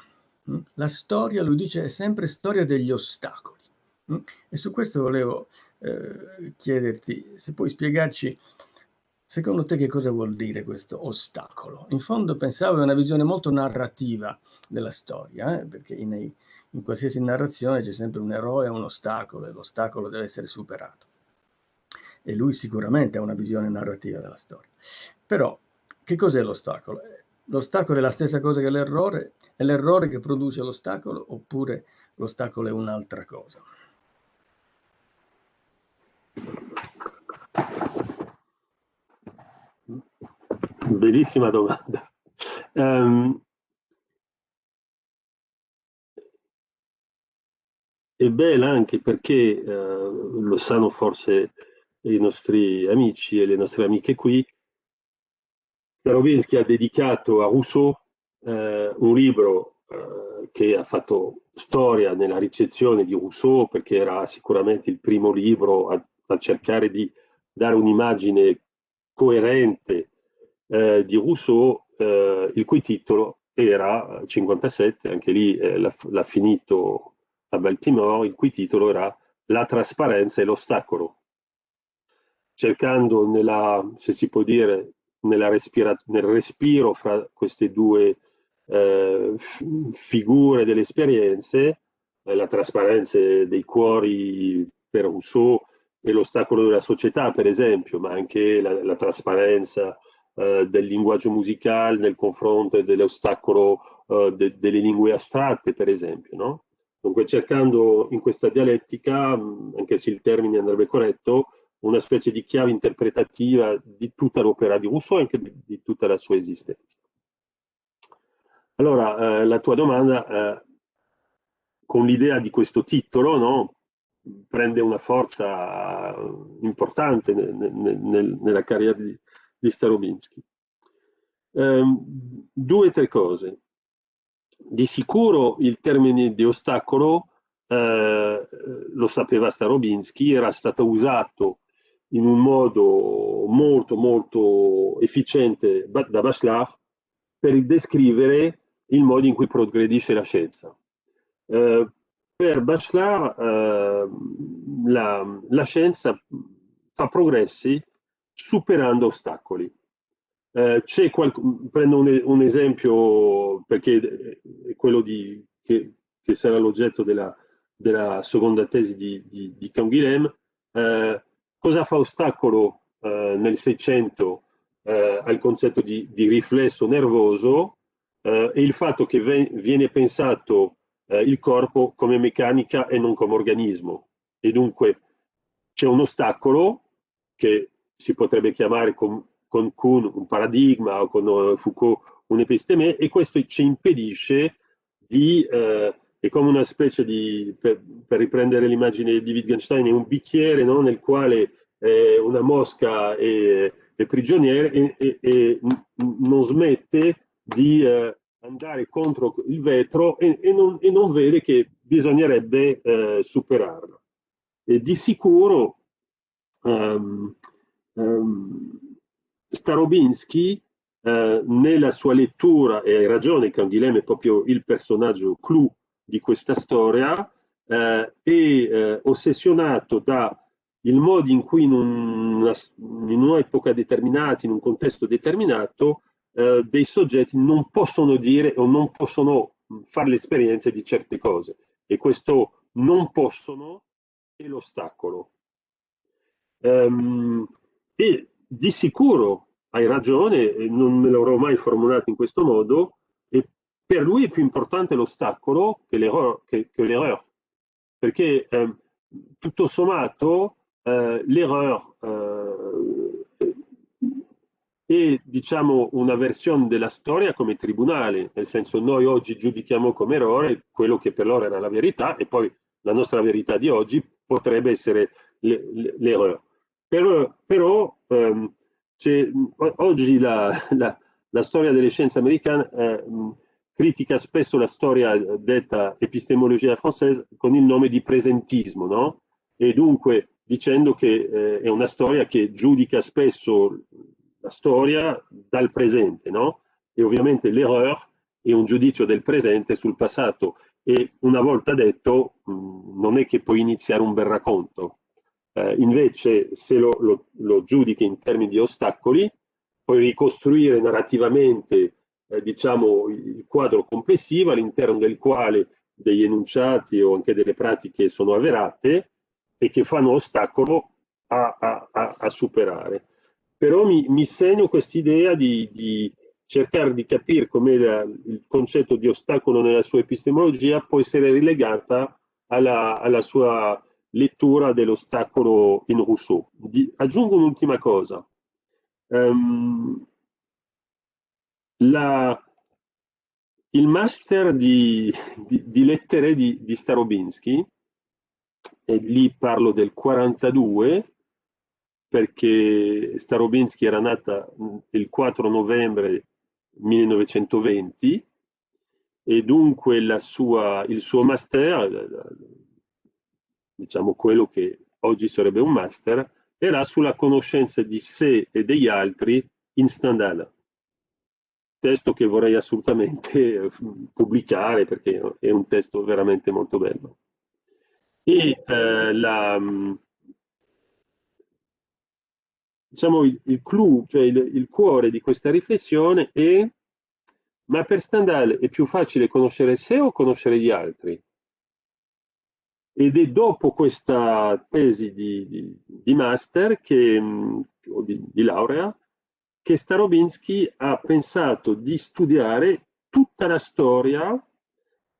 Mm? La storia, lui dice, è sempre storia degli ostacoli. Mm? E su questo volevo eh, chiederti se puoi spiegarci Secondo te che cosa vuol dire questo ostacolo? In fondo pensavo a una visione molto narrativa della storia, eh? perché in, in, qualsiasi narrazione c'è sempre un eroe e un ostacolo e l'ostacolo deve essere superato. E lui sicuramente ha una visione narrativa della storia. Però che cos'è l'ostacolo? L'ostacolo è la stessa cosa che l'errore? È l'errore che produce l'ostacolo oppure l'ostacolo è un'altra cosa? Bellissima domanda. Um, è bella anche perché, uh, lo sanno forse i nostri amici e le nostre amiche qui, Starobinsky ha dedicato a Rousseau uh, un libro uh, che ha fatto storia nella ricezione di Rousseau perché era sicuramente il primo libro a, a cercare di dare un'immagine coerente eh, di Rousseau, eh, il cui titolo era 57, anche lì eh, l'ha finito a Baltimore, il cui titolo era La trasparenza e l'ostacolo, cercando nella, se si può dire, nel respiro fra queste due eh, figure delle esperienze, eh, la trasparenza dei cuori per Rousseau e l'ostacolo della società, per esempio, ma anche la, la trasparenza eh, del linguaggio musicale nel confronto dell'ostacolo eh, de, delle lingue astratte, per esempio. No? Dunque cercando in questa dialettica, anche se il termine andrebbe corretto, una specie di chiave interpretativa di tutta l'opera di Rousseau e anche di, di, tutta la sua esistenza. Allora, eh, la tua domanda, eh, con l'idea di questo titolo, no, prende una forza importante nel, nel, nella carriera di, di Starobinsky. Um, due o tre cose. Di sicuro il termine di ostacolo, eh, lo sapeva Starobinsky, era stato usato in un modo molto molto efficiente da Bachelard per descrivere il modo in cui progredisce la scienza. Eh, per Bachelard eh, la, la, scienza fa progressi superando ostacoli. Eh, prendo un, un, esempio perché è quello di, che, che, sarà l'oggetto della, della, seconda tesi di, di, di Canguilhem. Eh, cosa fa ostacolo eh, nel Seicento eh, al concetto di, di riflesso nervoso eh, e il fatto che viene pensato eh, il corpo come meccanica e non come organismo. E dunque c'è un ostacolo che si potrebbe chiamare con, con Kuhn un paradigma o con uh, Foucault un'episteme e questo ci impedisce di, eh, è come una specie di, per, per riprendere l'immagine di Wittgenstein, è un bicchiere no? nel quale eh, una mosca è, è prigioniero e, e, e non smette di eh, andare contro il vetro e, e, non, non, vede che bisognerebbe eh, superarlo. E di sicuro um, Starobinski eh, nella sua lettura, e hai ragione Canguilhem è proprio il personaggio clou di questa storia, eh, è eh, ossessionato da il modo in cui in un'epoca determinata, in un contesto determinato, eh, dei soggetti non possono dire o non possono fare l'esperienza di certe cose. E questo non possono è l'ostacolo. Um, e di sicuro hai ragione, non me l'avrò mai formulato in questo modo, e per lui è più importante l'ostacolo che l'errore, perché eh, tutto sommato eh, l'errore eh, è diciamo una versione della storia come tribunale, nel senso noi oggi giudichiamo come errore quello che per loro era la verità e poi la nostra verità di oggi potrebbe essere l'errore. Però, però ehm, oggi la, la, la, storia delle scienze americane eh, critica spesso la storia detta epistemologia française con il nome di presentismo, no? E dunque dicendo che eh, è una storia che giudica spesso la storia dal presente, no? E ovviamente l'erreur è un giudizio del presente sul passato e una volta detto mh, non è che puoi iniziare un bel racconto. Eh, invece se lo, lo, lo, giudichi in termini di ostacoli, puoi ricostruire narrativamente eh, diciamo, il quadro complessivo all'interno del quale degli enunciati o anche delle pratiche sono avverate e che fanno ostacolo a, a, a, a superare. Però mi, mi segno quest'idea di, di, cercare di capire come il concetto di ostacolo nella sua epistemologia può essere rilegata alla, alla sua lettura dell'ostacolo in Rousseau. Di, aggiungo un'ultima cosa. Um, la, il master di, di, di lettere di, di Starobinski e lì parlo del 42 perché Starobinski era nata il 4 novembre 1920 e dunque sua, il suo master, diciamo quello che oggi sarebbe un master, era sulla conoscenza di sé e degli altri in Stendhal. Testo che vorrei assolutamente pubblicare perché è un testo veramente molto bello e eh, la, mm, diciamo il, il clou, cioè il, il, cuore di questa riflessione è ma per Stendhal è più facile conoscere sé o conoscere gli altri? Ed è dopo questa tesi di, di, di master che, mm, o di, di laurea che Starobinski ha pensato di studiare tutta la storia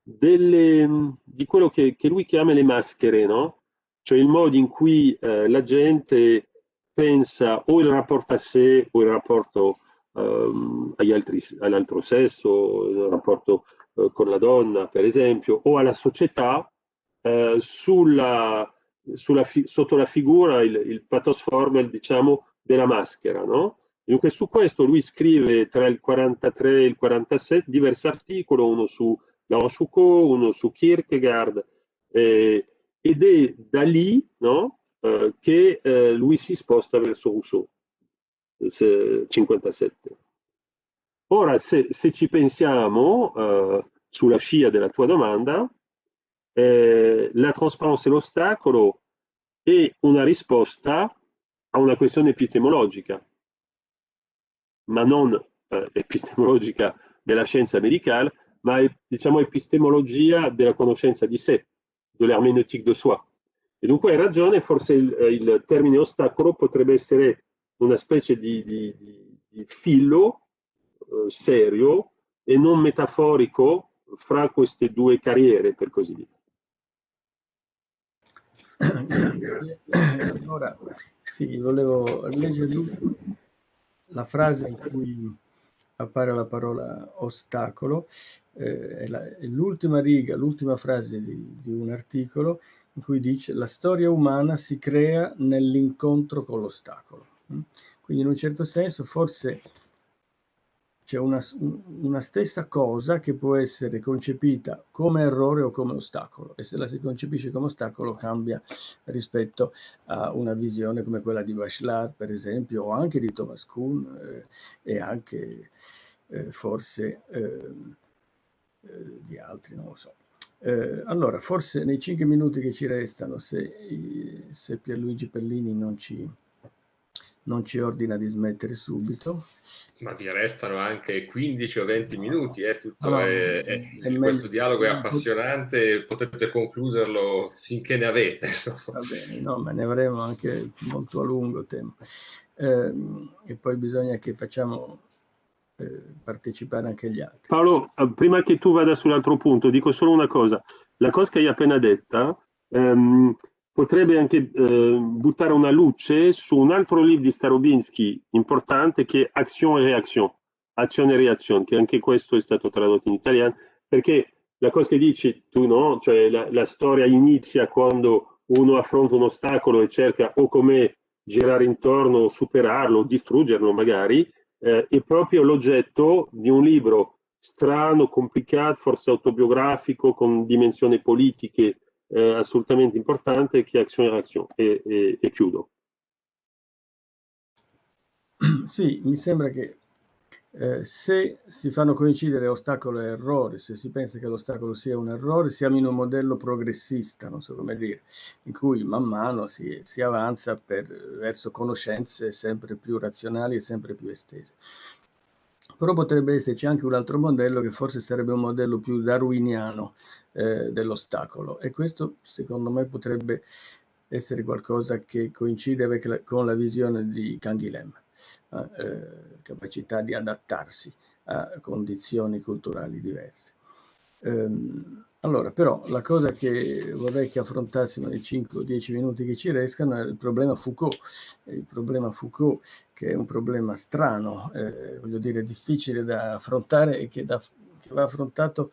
delle, di quello che, che, lui chiama le maschere, no? Cioè il modo in cui eh, la gente pensa o il rapporto a sé o il rapporto altri, all'altro sesso, il rapporto uh, con la donna, per esempio, o alla società uh, sulla, sulla sotto la figura, il, il pathos formel, diciamo, della maschera, no? Dunque su questo lui scrive tra il 43 e il 47 diversi articoli, uno su la Rochefoucauld, uno su Kierkegaard, eh, ed è da lì no, eh, che eh, lui si sposta verso Rousseau, 57. Ora, se, se ci pensiamo, eh, sulla scia della tua domanda, eh, la trasparenza e l'ostacolo è una risposta a una questione epistemologica, ma non eh, epistemologica della scienza medicale, ma è diciamo, epistemologia della conoscenza di sé, dell'hermeneutique de soi. E dunque hai ragione, forse il, il, termine ostacolo potrebbe essere una specie di, di, di, di filo eh, serio e non metaforico fra queste due carriere, per così dire. Allora, sì, volevo leggere la frase in cui appare la parola ostacolo, eh, è l'ultima riga, l'ultima frase di, di, un articolo in cui dice la storia umana si crea nell'incontro con l'ostacolo. Mm? Quindi in un certo senso forse c'è una, una, stessa cosa che può essere concepita come errore o come ostacolo e se la si concepisce come ostacolo cambia rispetto a una visione come quella di Bachelard per esempio o anche di Thomas Kuhn eh, e anche eh, forse eh, eh di altri, non lo so. Eh, allora, forse nei cinque minuti che ci restano, se, se Pierluigi Pellini non ci non ci ordina di smettere subito. Ma vi restano anche 15 o 20 minuti, eh? Tutto allora, è, è, è questo dialogo è appassionante, potete concluderlo finché ne avete. Va bene, no, ma ne avremo anche molto a lungo tempo. Eh, e poi bisogna che facciamo eh, partecipare anche gli altri. Paolo, eh, prima che tu vada sull'altro punto, dico solo una cosa. La cosa che hai appena detta... Ehm, potrebbe anche eh, buttare una luce su un altro libro di Starobinsky importante che è Action e Reaction, Azione e Reazione, che anche questo è stato tradotto in italiano, perché la cosa che dici tu, no? Cioè la, la storia inizia quando uno affronta un ostacolo e cerca o come girare intorno, superarlo, distruggerlo magari, eh, è proprio l'oggetto di un libro strano, complicato, forse autobiografico, con dimensioni politiche eh, assolutamente importante che è Action Reaction e, e, e chiudo. Sì, mi sembra che eh, se si fanno coincidere ostacolo e errore, se si pensa che l'ostacolo sia un errore, siamo in un modello progressista, non so come dire, in cui man mano si, si avanza per, verso conoscenze sempre più razionali e sempre più estese. Però potrebbe esserci anche un altro modello che forse sarebbe un modello più darwiniano eh, dell'ostacolo e questo secondo me potrebbe essere qualcosa che coincide la, con la visione di Canguilhem, eh, eh, capacità di adattarsi a condizioni culturali diverse. Um, allora, però, la cosa che vorrei che affrontassimo nei 5 o 10 minuti che ci restano è il problema Foucault. Il problema Foucault, che è un problema strano, eh, voglio dire, difficile da affrontare e che, da, che va affrontato,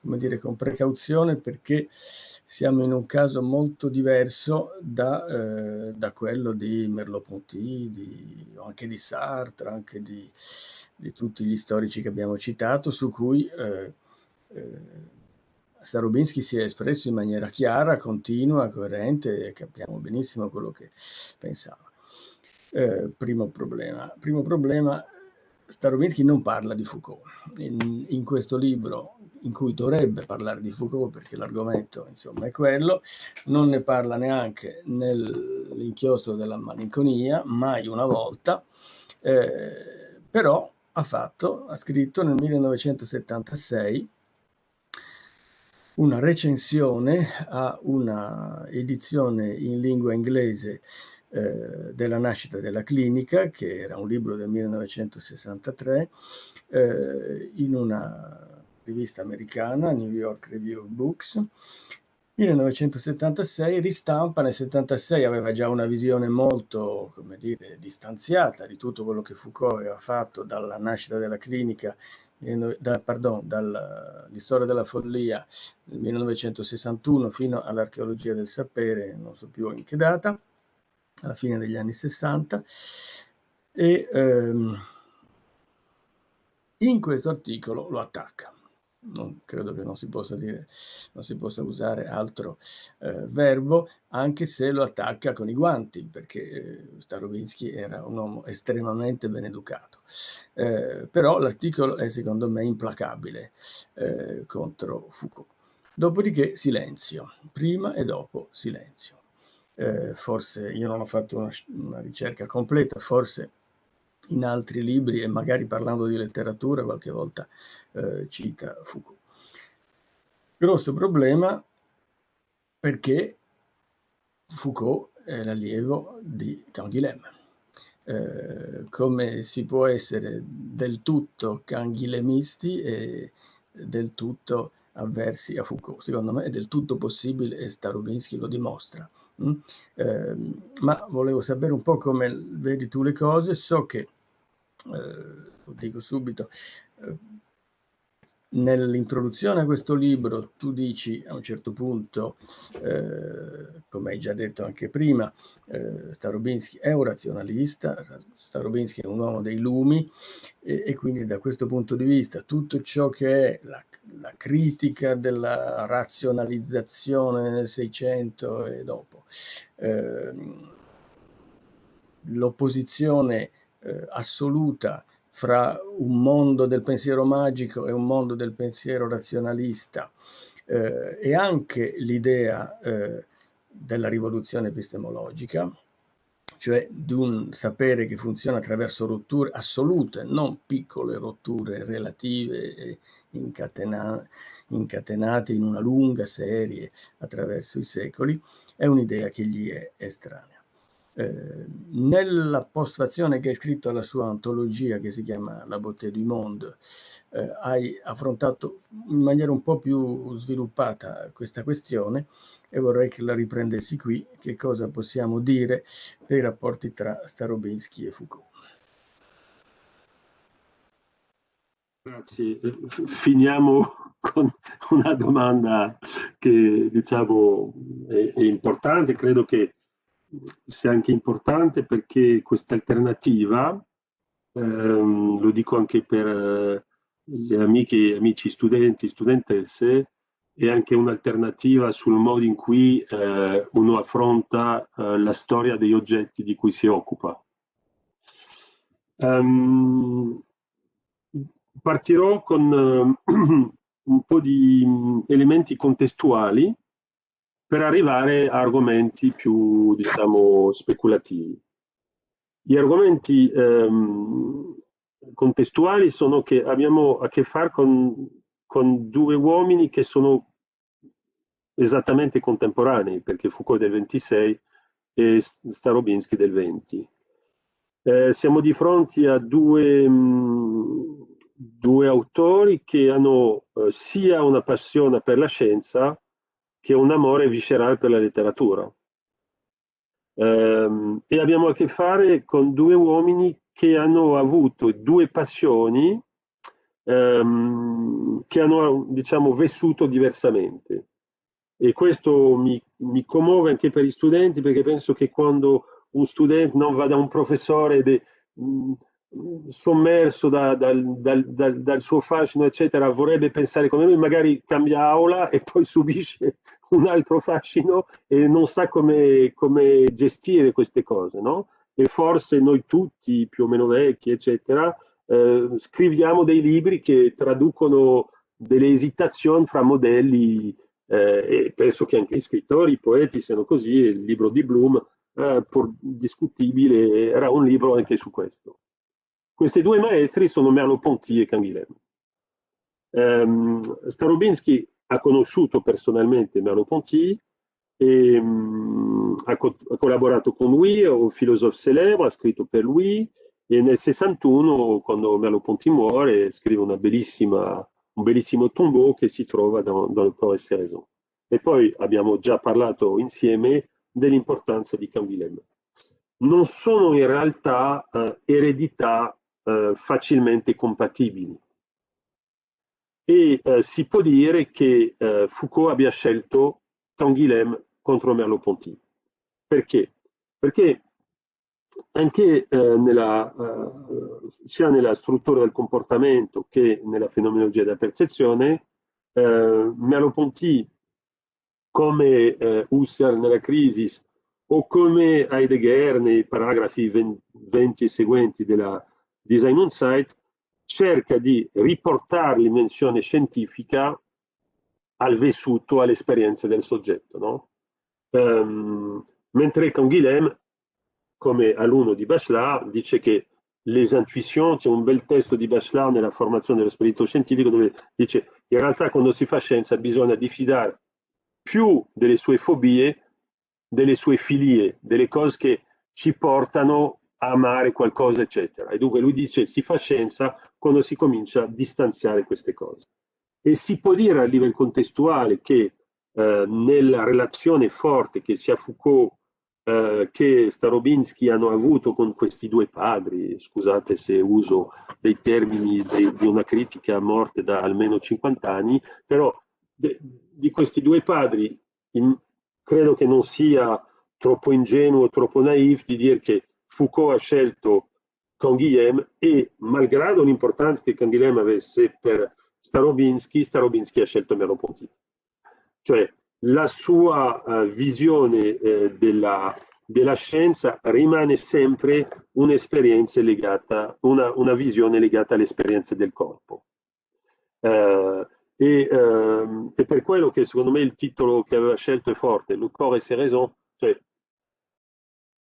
come dire, con precauzione perché siamo in un caso molto diverso da, eh, da quello di Merleau-Ponty, anche di Sartre, anche di, di, tutti gli storici che abbiamo citato, su cui... Eh, eh Starobinsky si è espresso in maniera chiara, continua, coerente e capiamo benissimo quello che pensava. Eh, primo problema. Primo problema, Starobinsky non parla di Foucault. In, in, questo libro, in cui dovrebbe parlare di Foucault, perché l'argomento insomma è quello, non ne parla neanche nell'inchiostro della malinconia, mai una volta, eh, però ha fatto, ha scritto nel 1976 una recensione a una edizione in lingua inglese eh, della nascita della clinica, che era un libro del 1963, eh, in una rivista americana, New York Review of Books. 1976 ristampa, nel 76 aveva già una visione molto, come dire, distanziata di tutto quello che Foucault aveva fatto dalla nascita della clinica da, pardon, dall'istoria della follia del 1961 fino all'archeologia del sapere, non so più in che data, alla fine degli anni 60, e ehm, in questo articolo lo attacca non credo che non si possa dire, non si possa usare altro eh, verbo, anche se lo attacca con i guanti, perché eh, Starobinsky era un uomo estremamente ben educato. Eh, però l'articolo è secondo me implacabile eh, contro Foucault. Dopodiché silenzio, prima e dopo silenzio. Eh, forse io non ho fatto una, una ricerca completa, forse in altri libri e magari parlando di letteratura qualche volta eh, cita Foucault. Grosso problema perché Foucault è l'allievo di Canguilhem. Eh, come si può essere del tutto canghilemisti e del tutto avversi a Foucault? Secondo me è del tutto possibile e Starobinsky lo dimostra. Eh, ma volevo sapere un po' come vedi tu le cose. So che, eh, lo dico subito, eh, nell'introduzione a questo libro tu dici a un certo punto, eh, come hai già detto anche prima, eh, Starobinsky è un razionalista, Starobinsky è un uomo dei lumi e, e, quindi da questo punto di vista tutto ciò che è la, la critica della razionalizzazione nel Seicento e dopo, eh, l'opposizione assoluta fra un mondo del pensiero magico e un mondo del pensiero razionalista eh, e anche l'idea eh, della rivoluzione epistemologica, cioè di un sapere che funziona attraverso rotture assolute, non piccole rotture relative e incatena incatenate in una lunga serie attraverso i secoli, è un'idea che gli è estranea. Eh, nella postfazione che hai scritto alla sua antologia che si chiama La beauté du monde, eh, hai affrontato in maniera un po' più sviluppata questa questione e vorrei che la riprendessi qui, che cosa possiamo dire dei rapporti tra Starobinsky e Foucault. Grazie. Finiamo con una domanda che diciamo è, è importante, credo che sia anche importante perché questa alternativa, ehm, lo dico anche per eh, le amiche, amici studenti, studentesse, è anche un'alternativa sul modo in cui eh, uno affronta eh, la storia degli oggetti di cui si occupa. Um, partirò con uh, un po' di elementi contestuali per arrivare a argomenti più, diciamo, speculativi. Gli argomenti ehm, contestuali sono che abbiamo a che fare con, con due uomini che sono esattamente contemporanei, perché Foucault del 26 e Starobinsky del 20. Eh, siamo di fronte a due, mh, mm, due autori che hanno eh, sia una passione per la scienza, che un amore viscerale per la letteratura. Um, e abbiamo a che fare con due uomini che hanno avuto due passioni um, che hanno, diciamo, vissuto diversamente. E questo mi, mi, commuove anche per gli studenti perché penso che quando un studente non va da un professore de, sommerso da, dal, dal, dal, dal, suo fascino, eccetera, vorrebbe pensare come lui, magari cambia aula e poi subisce un altro fascino e non sa come, come gestire queste cose, no? E forse noi tutti, più o meno vecchi, eccetera, eh, scriviamo dei libri che traducono delle esitazioni fra modelli eh, e penso che anche gli scrittori, i poeti siano così, il libro di Bloom, eh, discutibile, era un libro anche su questo. Questi due maestri sono Merleau-Ponty e Canguilhem. Um, Starobinsky ha conosciuto personalmente Merleau-Ponty e um, ha, co ha, collaborato con lui, è un filosofo celebre, ha scritto per lui e nel 61, quando Merleau-Ponty muore, scrive un bellissimo tombeau che si trova dans, dans le Corps Raison. E poi abbiamo già parlato insieme dell'importanza di Canguilhem. Non sono in realtà uh, eredità eh, facilmente compatibili. E eh, si può dire che eh, Foucault abbia scelto Canguilhem contro Merleau-Ponty. Perché? Perché anche eh, nella, eh, sia nella struttura del comportamento che nella fenomenologia della percezione, eh, Merleau-Ponty, come Husserl nella crisi, o come Heidegger nei paragrafi 20 e seguenti della Design on Site cerca di riportare l'invenzione scientifica al vissuto, all'esperienza del soggetto. No? Um, mentre Canguilhem, come alunno di Bachelard, dice che les intuitions, c'è un bel testo di Bachelard nella formazione dello spirito scientifico dove dice in realtà quando si fa scienza bisogna diffidare più delle sue fobie, delle sue filie, delle cose che ci portano amare qualcosa, eccetera. E dunque lui dice si fa scienza quando si comincia a distanziare queste cose. E si può dire a livello contestuale che eh, nella relazione forte che sia Foucault eh, che Starobinsky hanno avuto con questi due padri, scusate se uso dei termini di, di una critica a morte da almeno 50 anni, però de, di questi due padri in, credo che non sia troppo ingenuo, troppo naif di dire che Foucault ha scelto Canguilhem e malgrado l'importanza che Canguilhem avesse per Starobinsky, Starobinsky ha scelto Merleau-Ponty. Cioè la sua uh, visione uh, della, della, scienza rimane sempre un'esperienza legata, una, una, visione legata all'esperienza del corpo. Uh, e, ehm, e, per quello che secondo me il titolo che aveva scelto è forte, Le corps et ses raisons, cioè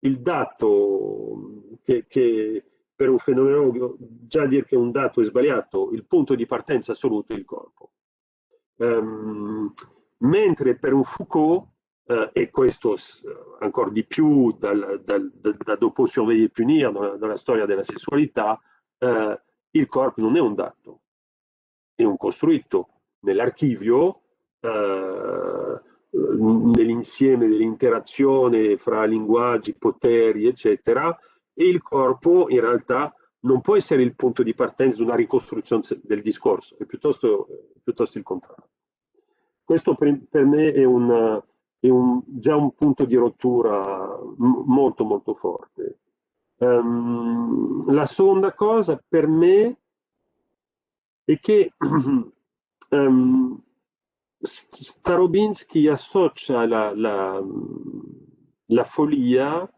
il dato che, che per un fenomenologo già dire che un dato è sbagliato, il punto di partenza assoluto è il corpo. Um, mentre per un Foucault, uh, e questo ancora di più dal, dal, da, da dopo Surveiller e Punire, dalla, dalla, storia della sessualità, uh, il corpo non è un dato, è un costruito nell'archivio, uh, nell'insieme dell'interazione fra linguaggi, poteri, eccetera, e il corpo in realtà non può essere il punto di partenza di una ricostruzione del discorso, è piuttosto, piuttosto il contrario. Questo per, per me è, un, è un, già un punto di rottura molto molto forte. Um, la seconda cosa per me è che um, Starobinsky associa la, la, la follia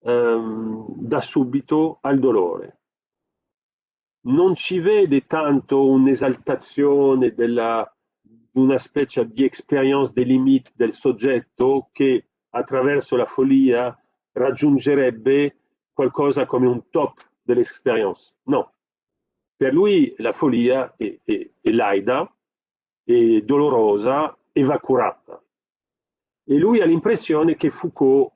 ehm, da subito al dolore. Non ci vede tanto un'esaltazione della, una specie di experience des limites del soggetto che attraverso la follia raggiungerebbe qualcosa come un top dell'esperienza. No. Per lui la follia è, è, è laida, è dolorosa e va curata. E lui ha l'impressione che Foucault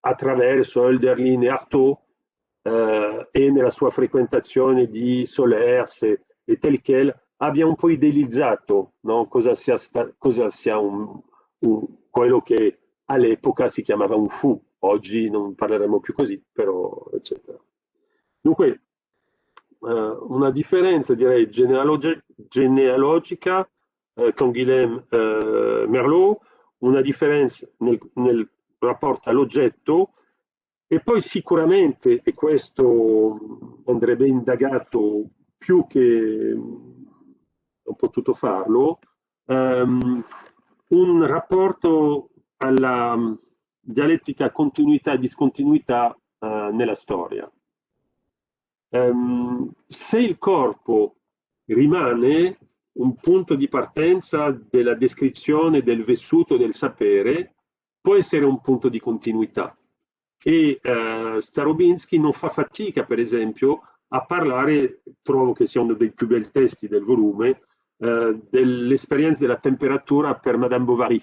attraverso Hölderlin e Artaud eh, e nella sua frequentazione di Solers e, e Telquel abbia un po' idealizzato no? cosa sia, sta, cosa sia un, un, quello che all'epoca si chiamava un fu, oggi non parleremo più così, però eccetera. Dunque, eh, una differenza direi genealogi genealogica eh, con Guilhem eh, Merlot, una differenza nel, nel rapporto all'oggetto e poi sicuramente, e questo andrebbe indagato più che ho potuto farlo, um, un rapporto alla dialettica continuità e discontinuità uh, nella storia. Um, se il corpo rimane un punto di partenza della descrizione del vissuto del sapere, può essere un punto di continuità. E uh, Starobinsky non fa fatica, per esempio, a parlare, trovo che sia uno dei più bei testi del volume, uh, dell'esperienza della temperatura per Madame Bovary,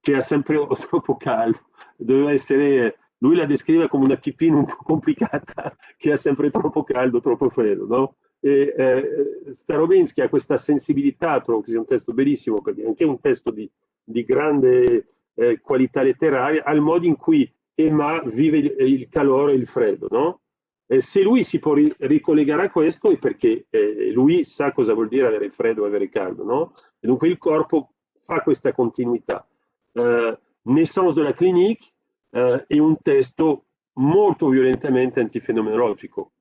che è sempre troppo caldo, doveva essere lui la descrive come una tipina un po' complicata che ha sempre troppo caldo, troppo freddo, no? E, eh, Starobinsky ha questa sensibilità, trovo che sia un testo bellissimo, perché anche un testo di, di grande eh, qualità letteraria al modo in cui Emma vive il, il calore e il freddo, no? Eh, se lui si può ri ricollegare a questo è perché eh, lui sa cosa vuol dire avere freddo e avere caldo, no? E dunque il corpo fa questa continuità. Eh, Naissance de la clinique eh, è un testo molto violentemente antifenomenologico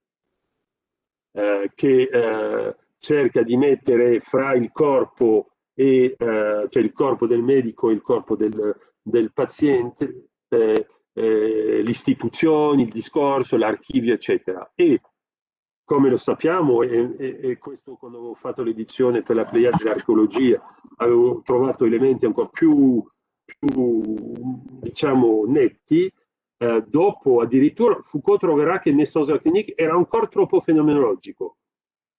eh, che eh, cerca di mettere fra il corpo e cioè il corpo del medico e il corpo del, del paziente, eh, eh, le istituzioni, il discorso, l'archivio, eccetera. E come lo sappiamo, e, e, e questo quando avevo fatto l'edizione per la Pleiade dell'archeologia, avevo trovato elementi ancora più, più diciamo, netti, eh, dopo addirittura Foucault troverà che Naissance Clinique era ancora troppo fenomenologico.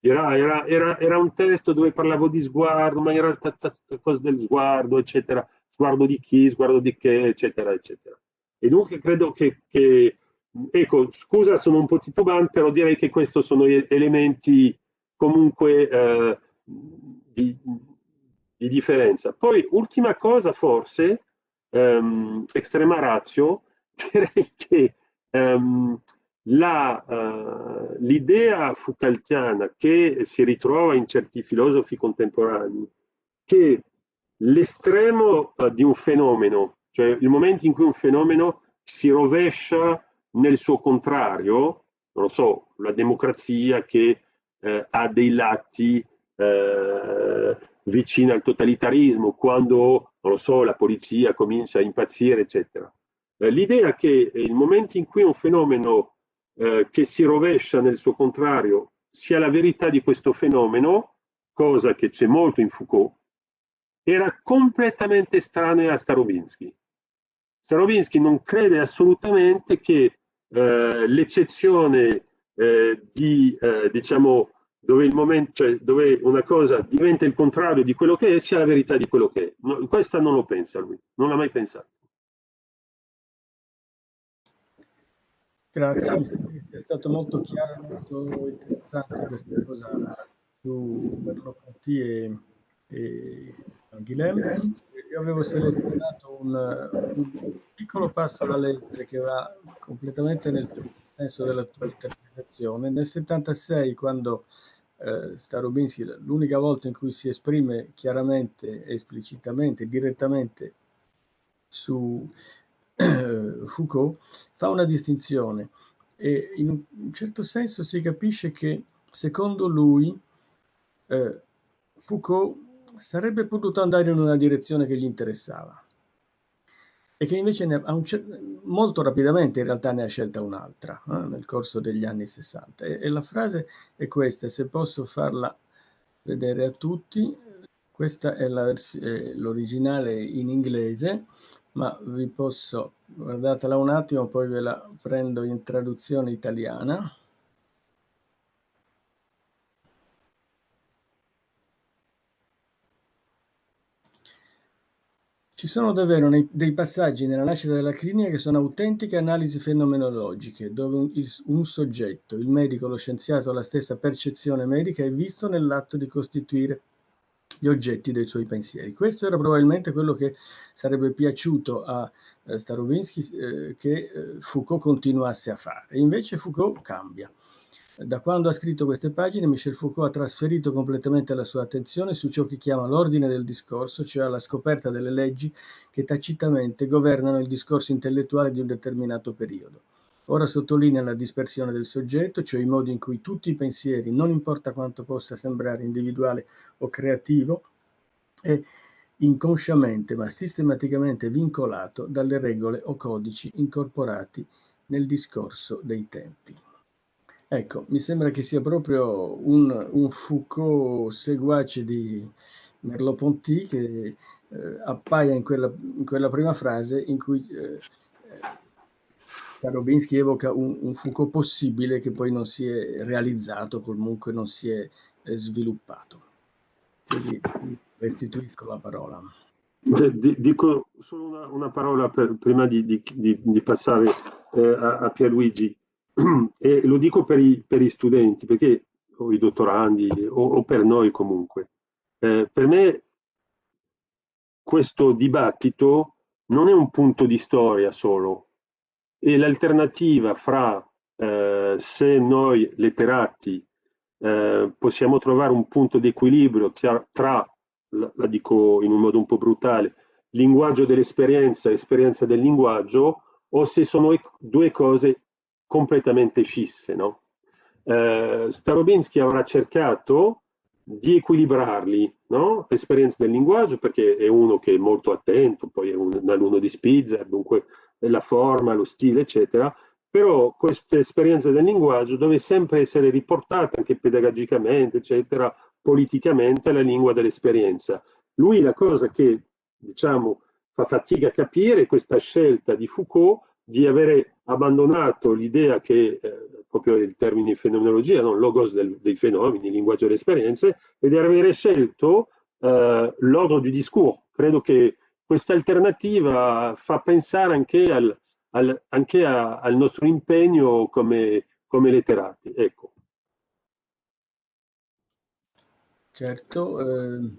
Era, era, era, era, un testo dove parlavo di sguardo, ma realtà cosa del sguardo, eccetera sguardo di chi, sguardo di che, eccetera, eccetera. E dunque credo che, che ecco, scusa, sono un po' titubante, però direi che questi sono elementi comunque eh, di, di, differenza. Poi, ultima cosa, forse, ehm, estrema razio, direi che um, uh, l'idea Foucaultiana che si ritrova in certi filosofi contemporanei, che l'estremo uh, di un fenomeno, cioè il momento in cui un fenomeno si rovescia nel suo contrario, non lo so, la democrazia che eh, ha dei lati eh, vicini al totalitarismo, quando, non lo so, la polizia comincia a impazzire, eccetera. Eh, L'idea che il momento in cui un fenomeno eh, che si rovescia nel suo contrario sia la verità di questo fenomeno, cosa che c'è molto in Foucault, era completamente estranea a Starobinsky. Starobinsky non crede assolutamente che eh, l'eccezione eh, di, eh, diciamo, dove, il momento, cioè, dove una cosa diventa il contrario di quello che è, sia la verità di quello che è. No, questa non lo pensa lui, non l'ha mai pensato. Grazie, è stato molto chiaro, molto interessante questa cosa su Merleau-Ponty e, e Guilhem. Io avevo selezionato un, un, piccolo passo da leggere che va completamente nel senso della tua interpretazione. Nel 76, quando eh, Starobinsky, l'unica volta in cui si esprime chiaramente, esplicitamente, direttamente su Foucault, fa una distinzione e in un certo senso si capisce che secondo lui eh, Foucault sarebbe potuto andare in una direzione che gli interessava e che invece ne, molto rapidamente in realtà ne ha scelta un'altra eh, nel corso degli anni 60 e, e la frase è questa, se posso farla vedere a tutti, questa è l'originale in inglese, ma vi posso, guardatela un attimo, poi ve la prendo in traduzione italiana. Ci sono davvero dei passaggi nella nascita della clinica che sono autentiche analisi fenomenologiche, dove un, il, un, soggetto, il medico, lo scienziato, la stessa percezione medica è visto nell'atto di costituire gli oggetti dei suoi pensieri. Questo era probabilmente quello che sarebbe piaciuto a eh, Starobinsky eh, che eh, Foucault continuasse a fare. Invece Foucault cambia. Da quando ha scritto queste pagine, Michel Foucault ha trasferito completamente la sua attenzione su ciò che chiama l'ordine del discorso, cioè la scoperta delle leggi che tacitamente governano il discorso intellettuale di un determinato periodo. Ora sottolinea la dispersione del soggetto, cioè i modi in cui tutti i pensieri, non importa quanto possa sembrare individuale o creativo, è inconsciamente ma sistematicamente vincolato dalle regole o codici incorporati nel discorso dei tempi. Ecco, mi sembra che sia proprio un, un Foucault seguace di Merleau-Ponty che eh, appaia in quella, in quella, prima frase in cui eh, Starobinsky evoca un, un, Foucault possibile che poi non si è realizzato, comunque non si è eh, sviluppato. Quindi restituisco la parola. Dico solo una, una parola per, prima di, di, di, di passare eh, a, a Pierluigi e lo dico per i, per i studenti, perché, o i dottorandi, o, o per noi comunque. Eh, per me questo dibattito non è un punto di storia solo, e l'alternativa fra eh, se noi letterati eh, possiamo trovare un punto di equilibrio tra, tra la, dico in un modo un po' brutale, linguaggio dell'esperienza e esperienza del linguaggio, o se sono due cose completamente fisse. No? Eh, Starobinsky avrà cercato di equilibrarli, no? esperienza del linguaggio, perché è uno che è molto attento, poi è un, un alunno di Spitzer, dunque la forma, lo stile, eccetera, però questa esperienza del linguaggio deve sempre essere riportata anche pedagogicamente, eccetera, politicamente alla lingua dell'esperienza. Lui la cosa che, diciamo, fa fatica a capire è questa scelta di Foucault di avere abbandonato l'idea che, eh, proprio il termine fenomenologia, no? logos del, dei fenomeni, linguaggio delle esperienze, e di avere scelto eh, l'ordine du discours. Credo che questa alternativa fa pensare anche al, al, anche a, al nostro impegno come, come letterati. Ecco. Certo, eh,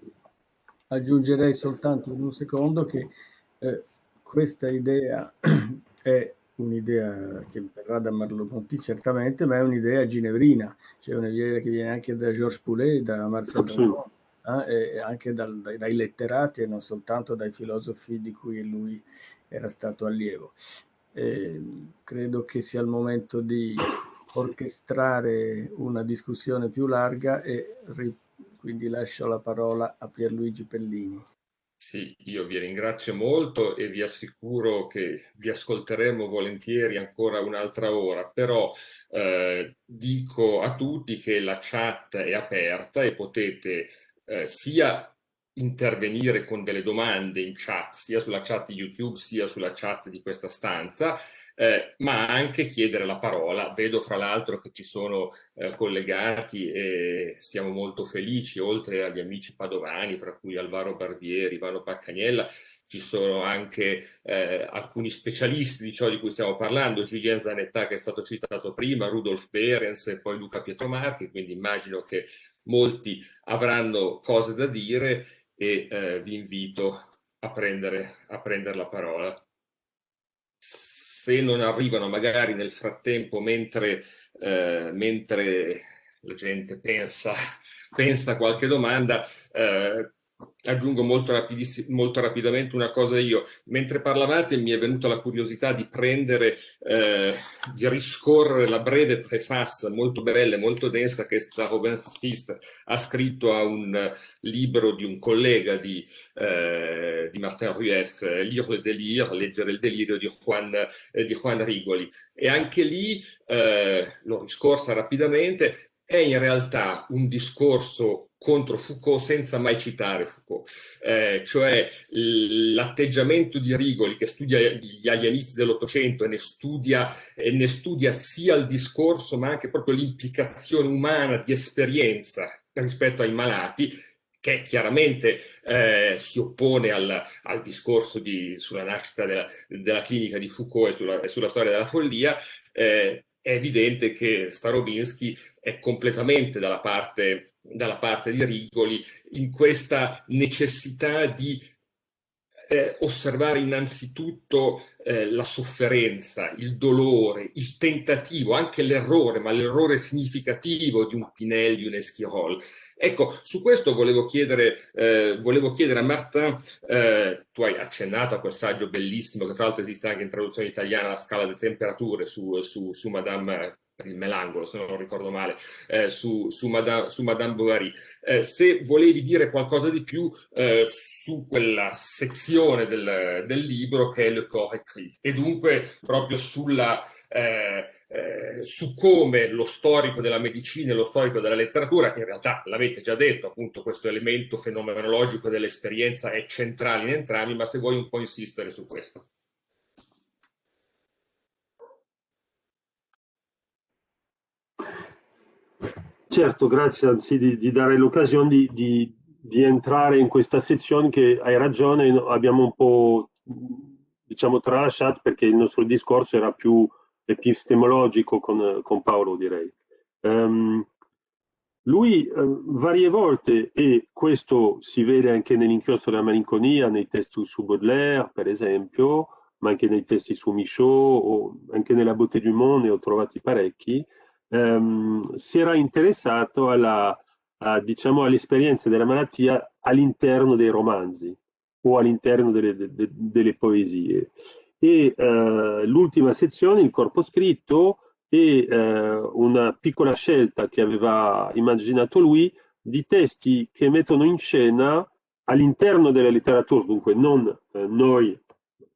aggiungerei soltanto in un secondo che eh, questa idea è un'idea che verrà da Merleau-Ponty certamente, ma è un'idea ginevrina, cioè un'idea che viene anche da Georges Poulet, da Marcel Proust, eh, anche dal, dai, letterati e non soltanto dai filosofi di cui lui era stato allievo. E credo che sia il momento di orchestrare una discussione più larga e quindi lascio la parola a Pierluigi Pellini. Sì, io vi ringrazio molto e vi assicuro che vi ascolteremo volentieri ancora un'altra ora, però eh, dico a tutti che la chat è aperta e potete eh, sia intervenire con delle domande in chat, sia sulla chat di YouTube sia sulla chat di questa stanza, eh, ma anche chiedere la parola. Vedo fra l'altro che ci sono eh, collegati e siamo molto felici, oltre agli amici padovani, fra cui Alvaro Barbieri, Ivano Paccagnella, ci sono anche eh, alcuni specialisti di ciò di cui stiamo parlando, Julien Zanetta che è stato citato prima, Rudolf Behrens e poi Luca Pietromarchi, quindi immagino che molti avranno cose da dire e eh, vi invito a prendere, a prendere la parola. Se non arrivano magari nel frattempo mentre, eh, mentre la gente pensa, pensa qualche domanda, eh, Aggiungo molto, molto, rapidamente una cosa io. Mentre parlavate mi è venuta la curiosità di prendere, eh, di riscorrere la breve preface molto bella e molto densa che Robin Stist ha scritto a un libro di un collega di, eh, di Martin Rueff, Lire le délire, leggere il delirio di Juan, eh, di Juan Rigoli. E anche lì, eh, l'ho riscorsa rapidamente, è in realtà un discorso contro Foucault senza mai citare Foucault, eh, cioè l'atteggiamento di Rigoli che studia gli alienisti dell'Ottocento e, e, ne studia sia il discorso ma anche proprio l'implicazione umana di esperienza rispetto ai malati, che chiaramente eh, si oppone al, al discorso di, sulla nascita della, della, clinica di Foucault e sulla, e sulla storia della follia, eh, è evidente che Starobinsky è completamente dalla parte, dalla parte di Rigoli in questa necessità di eh, osservare innanzitutto eh, la sofferenza, il dolore, il tentativo, anche l'errore, ma l'errore significativo di un Pinelli, un Esquirol. Ecco, su questo volevo chiedere, eh, volevo chiedere a Martin, eh, tu hai accennato a quel saggio bellissimo che fra l'altro esiste anche in traduzione italiana, la scala delle temperature su, su, su Madame il Melangolo, se non ricordo male, eh, su, su, Madame, su, Madame, Bovary. Eh, se volevi dire qualcosa di più eh, su quella sezione del, del, libro che è Le Corps écrit e dunque proprio sulla, eh, eh, su come lo storico della medicina e lo storico della letteratura, in realtà l'avete già detto, appunto questo elemento fenomenologico dell'esperienza è centrale in entrambi, ma se vuoi un po' insistere su questo. Certo, grazie anzi di, di dare l'occasione di, di, di, entrare in questa sezione che hai ragione, abbiamo un po' diciamo tralasciato perché il nostro discorso era più epistemologico con, con Paolo direi. Um, lui uh, varie volte, e questo si vede anche nell'inchiostro della malinconia, nei testi su Baudelaire per esempio, ma anche nei testi su Michaud o anche nella Beauté du Monde ne ho trovati parecchi, ehm, si era interessato alla, a, diciamo, all'esperienza della malattia all'interno dei romanzi o all'interno delle, de, de, delle, poesie. E eh, l'ultima sezione, il corpo scritto, è eh, una piccola scelta che aveva immaginato lui di testi che mettono in scena all'interno della letteratura, dunque non eh, noi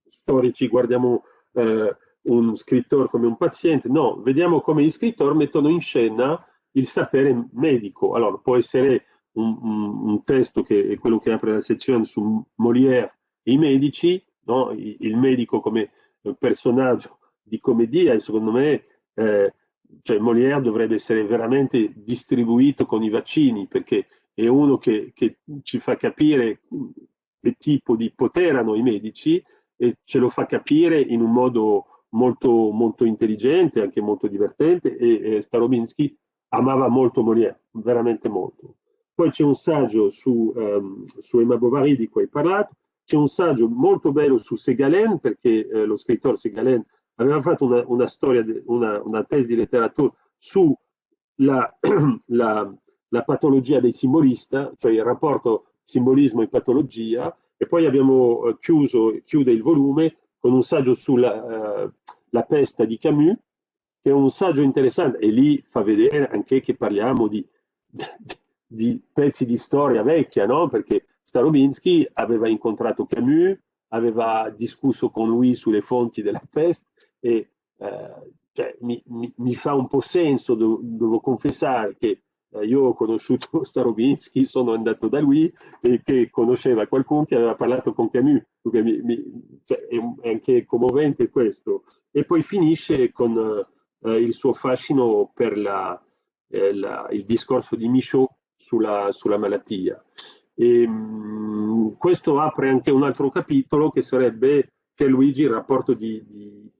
storici guardiamo eh, un scrittore come un paziente, no, vediamo come gli scrittori mettono in scena il sapere medico. Allora, può essere un, un, un testo che è quello che apre la sezione su Molière i medici, no? il medico come personaggio di commedia, e secondo me eh, cioè Molière dovrebbe essere veramente distribuito con i vaccini, perché è uno che, che ci fa capire che tipo di potere hanno i medici e ce lo fa capire in un modo molto, molto intelligente, anche molto divertente e, e Starobinsky amava molto Molière, veramente molto. Poi c'è un saggio su, um, su Emma Bovary di cui hai parlato, c'è un saggio molto bello su Segalen, perché eh, lo scrittore Segalen aveva fatto una, una storia, una, una, tesi di letteratura sulla la, la patologia del simbolista, cioè il rapporto simbolismo e patologia, e poi abbiamo eh, chiuso, chiude il volume con un saggio sulla la peste di Camus, che è un saggio interessante, e lì fa vedere anche che parliamo di, di pezzi di storia vecchia, no? perché Starobinsky aveva incontrato Camus, aveva discusso con lui sulle fonti della peste e eh, cioè, mi, mi, mi, fa un po' senso, devo, devo confessare che eh, io ho conosciuto Starobinsky, sono andato da lui e che conosceva qualcuno che aveva parlato con Camus, mi, cioè, è, anche commovente questo. E poi finisce con eh, il suo fascino per la, eh, la, il discorso di Michaud sulla, sulla malattia. E, mh, questo apre anche un altro capitolo che sarebbe che Luigi il rapporto di, di,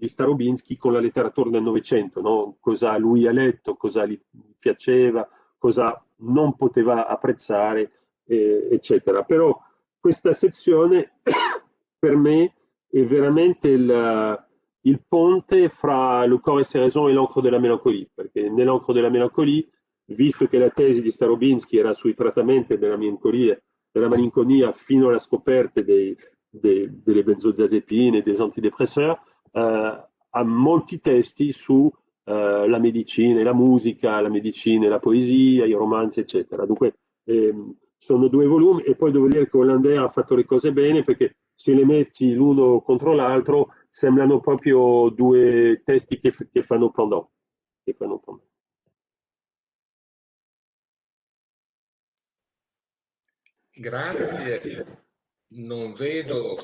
di Starobinsky con la letteratura del Novecento, no? cosa lui ha letto, cosa gli piaceva, cosa non poteva apprezzare, eh, eccetera. Però questa sezione per me è veramente il, il ponte fra le corps et ses raisons e l'encre de la mélancolie, perché nell'encre de la mélancolie visto che la tesi di Starobinsky era sui trattamenti della malinconia, della malinconia fino alla scoperta dei, dei, delle benzodiazepine e dei antidepressori, eh, ha molti testi su eh, medicina e la musica, la medicina e la poesia, i romanzi, eccetera. Dunque ehm, sono due volumi e poi devo dire che Hollander ha fatto le cose bene perché se le metti l'uno contro l'altro sembrano proprio due testi che, che fanno pendant. Che fanno pendant. Grazie. Non vedo,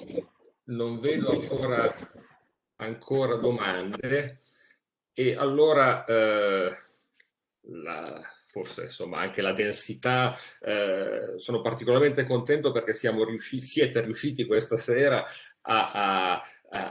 non vedo ancora, ancora domande. E allora eh, la, forse insomma anche la densità, eh, sono particolarmente contento perché siamo riusciti, siete riusciti questa sera a, a,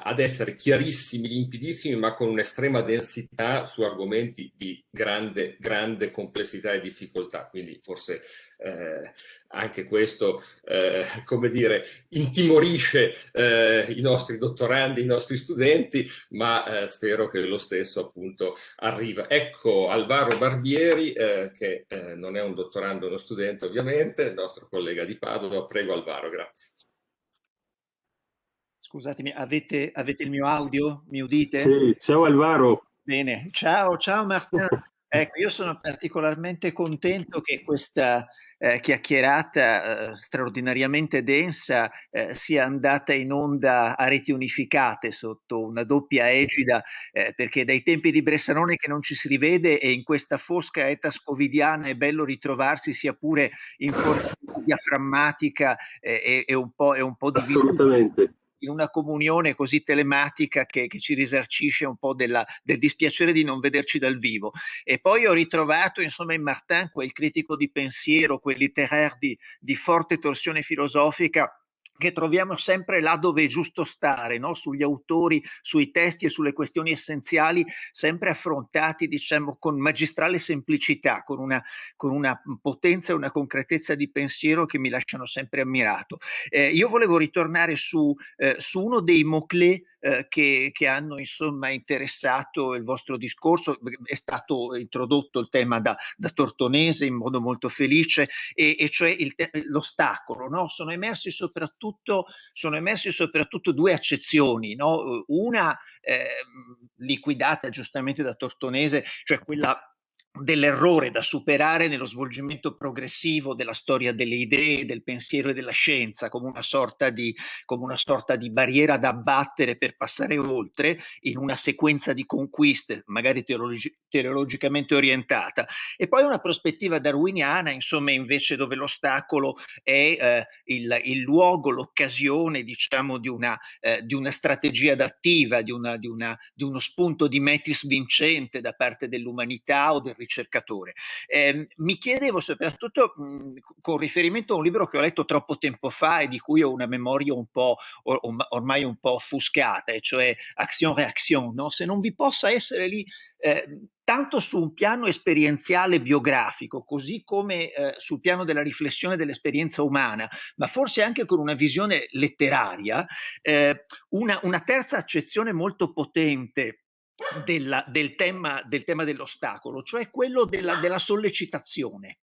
ad essere chiarissimi, limpidissimi, ma con un'estrema densità su argomenti di grande, grande complessità e difficoltà. Quindi forse eh, anche questo, eh, come dire, intimorisce eh, i nostri dottorandi, i nostri studenti, ma eh, spero che lo stesso appunto arriva. Ecco Alvaro Barbieri, eh, che eh, non è un dottorando, uno studente ovviamente, il nostro collega di Padova. Prego Alvaro, grazie. Scusatemi, avete, avete, il mio audio? Mi udite? Sì, ciao Alvaro. Bene, ciao, ciao Martin. Ecco, io sono particolarmente contento che questa eh, chiacchierata eh, straordinariamente densa eh, sia andata in onda a reti unificate sotto una doppia egida, eh, perché dai tempi di Bressanone che non ci si rivede e in questa fosca eta scovidiana è bello ritrovarsi sia pure in forma diaframmatica eh, e, e, un po', e un po' di... Assolutamente in una comunione così telematica che, che ci risarcisce un po' della, del dispiacere di non vederci dal vivo. E poi ho ritrovato insomma in Martin quel critico di pensiero, quel literaire di, di forte torsione filosofica che troviamo sempre là dove è giusto stare, no? sugli autori, sui testi e sulle questioni essenziali, sempre affrontati diciamo con magistrale semplicità, con una, con una potenza e una concretezza di pensiero che mi lasciano sempre ammirato. Eh, io volevo ritornare su, eh, su uno dei mots-clés eh, che, che, hanno insomma interessato il vostro discorso. È stato introdotto il tema da, da Tortonese in modo molto felice, e, e cioè l'ostacolo. No? Sono, emersi soprattutto, sono emersi soprattutto due accezioni. No? Una eh, liquidata giustamente da Tortonese, cioè quella dell'errore da superare nello svolgimento progressivo della storia delle idee, del pensiero e della scienza, come una sorta di, una sorta di barriera da abbattere per passare oltre in una sequenza di conquiste, magari teologi teleologicamente orientata. E poi una prospettiva darwiniana, insomma, invece dove l'ostacolo è eh, il, il, luogo, l'occasione, diciamo, di una, eh, di una strategia adattiva, di, una, di, una, di uno spunto di metis vincente da parte dell'umanità o del ricercatore. Eh, mi chiedevo soprattutto mh, con riferimento a un libro che ho letto troppo tempo fa e di cui ho una memoria un po' or ormai un po' offuscata, e cioè Action-Reaction, no? se non vi possa essere lì eh, tanto su un piano esperienziale biografico, così come eh, sul piano della riflessione dell'esperienza umana, ma forse anche con una visione letteraria, eh, una, una terza accezione molto potente della, del, tema, del, tema, dell'ostacolo, cioè quello della, della sollecitazione,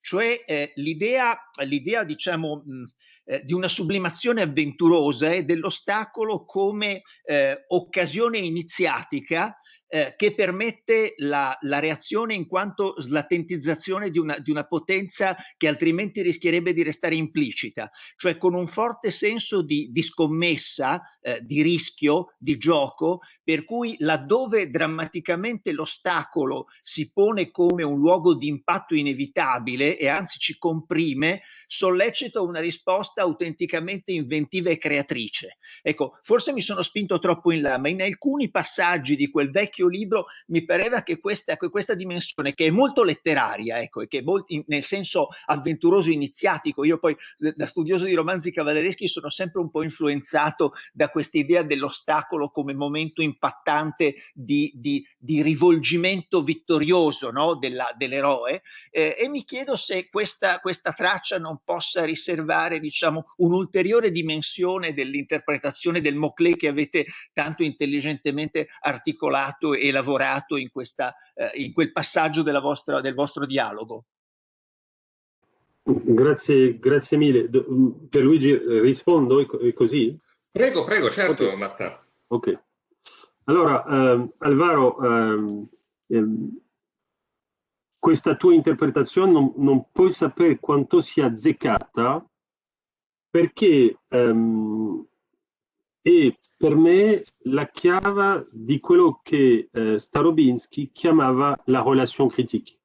cioè eh, l'idea, l'idea, diciamo, mh, eh, di una sublimazione avventurosa e dell'ostacolo come eh, occasione iniziatica eh, che permette la, la, reazione in quanto slatentizzazione di una, di una, potenza che altrimenti rischierebbe di restare implicita, cioè con un forte senso di, di scommessa, eh, di rischio, di gioco, per cui laddove drammaticamente l'ostacolo si pone come un luogo di impatto inevitabile e anzi ci comprime, sollecita una risposta autenticamente inventiva e creatrice. Ecco, forse mi sono spinto troppo in là, ma in alcuni passaggi di quel vecchio libro, mi pareva che questa, questa dimensione, che è molto letteraria, ecco, e che è molto, nel senso avventuroso iniziatico, io poi da studioso di romanzi cavallereschi sono sempre un po' influenzato da questa idea dell'ostacolo come momento impattante di, di, di rivolgimento vittorioso no? dell'eroe, eh, e mi chiedo se questa, questa traccia non possa riservare, diciamo, un'ulteriore dimensione dell'interpretazione del Moclé che avete tanto intelligentemente articolato e lavorato in, questa, eh, in quel passaggio vostra, del vostro dialogo. Grazie, grazie mille. Pierluigi, rispondo così? Prego, prego, certo, okay. Marta. Ok. Allora, ehm, Alvaro, ehm, ehm, questa tua interpretazione non, non, puoi sapere quanto sia azzeccata perché ehm, è per me la chiave di quello che eh, Starobinsky chiamava la relation critique.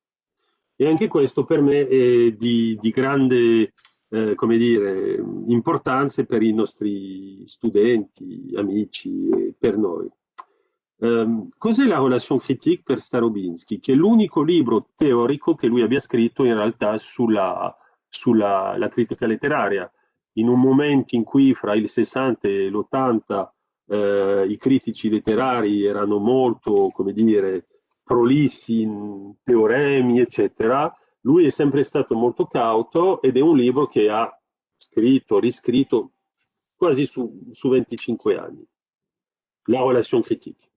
E anche questo per me è di, di grande eh, come dire, importanza per i nostri studenti, amici e per noi. Um, cos'è la relation critique per Starobinsky? Che è l'unico libro teorico che lui abbia scritto in realtà sulla, sulla critica letteraria in un momento in cui fra il 60 e l'80 eh, i critici letterari erano molto, come dire, prolissi in teoremi, eccetera, lui è sempre stato molto cauto ed è un libro che ha scritto, riscritto quasi su, su 25 anni. La relation critique.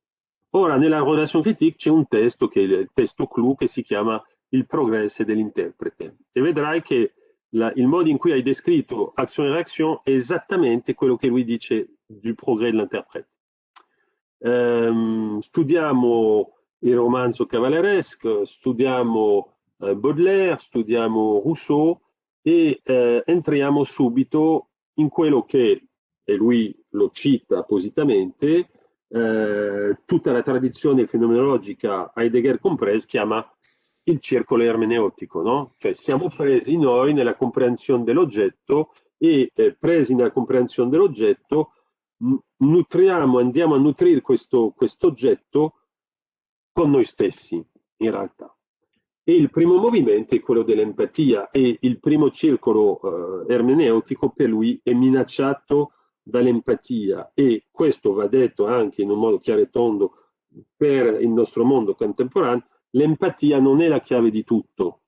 Ora, nella relation critique c'è un testo che è il testo clou che si chiama Il progresso dell'interprete e vedrai che la, il modo in cui hai descritto azione e reazione è esattamente quello che lui dice du progrès dell'interprete. Um, studiamo il romanzo cavalleresco, studiamo Baudelaire, studiamo Rousseau e uh, entriamo subito in quello che, e lui lo cita appositamente, uh, tutta la tradizione fenomenologica, Heidegger compreso, chiama il circolo ermeneutico, no? Cioè siamo presi noi nella comprensione dell'oggetto e eh, presi nella comprensione dell'oggetto nutriamo, andiamo a nutrire questo oggetto con noi stessi, in realtà. E il primo movimento è quello dell'empatia e il primo circolo eh, ermeneutico per lui è minacciato dall'empatia e questo va detto anche in un modo chiaro e tondo per il nostro mondo contemporaneo, l'empatia non è la chiave di tutto.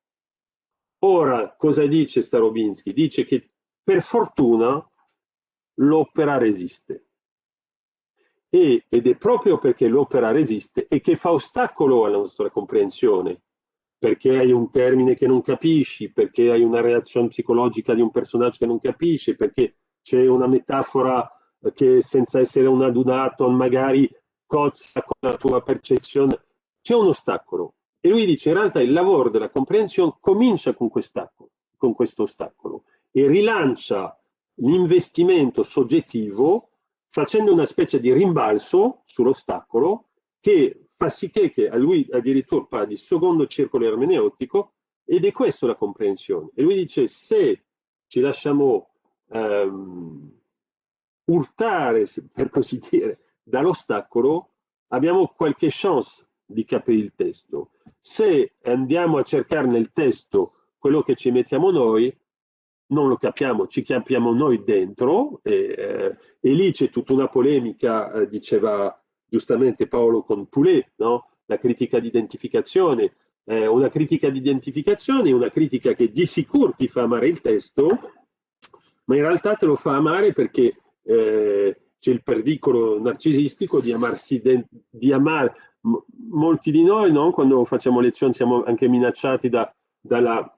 Ora, cosa dice Starobinsky? Dice che per fortuna l'opera resiste. E, ed è proprio perché l'opera resiste e che fa ostacolo alla nostra comprensione, perché hai un termine che non capisci, perché hai una reazione psicologica di un personaggio che non capisci, perché c'è una metafora che senza essere un adunato magari cozza con la tua percezione c'è un ostacolo. E lui dice in realtà il lavoro della comprensione comincia con, con questo ostacolo e rilancia l'investimento soggettivo facendo una specie di rimbalzo sull'ostacolo che fa sì che, a lui addirittura parla di secondo circolo ermeneutico ed è questa la comprensione. E lui dice se ci lasciamo um, urtare, per così dire, dall'ostacolo, abbiamo qualche chance di capire il testo. Se andiamo a cercare nel testo quello che ci mettiamo noi, non lo capiamo, ci capiamo noi dentro e, eh, e lì c'è tutta una polemica, eh, diceva giustamente Paolo con Poulet, no? la critica di identificazione, eh, una critica di identificazione, una critica che di sicuro ti fa amare il testo, ma in realtà te lo fa amare perché eh, c'è il pericolo narcisistico di amarsi, di amare. molti di noi, no? quando facciamo lezioni, siamo anche minacciati da, dalla,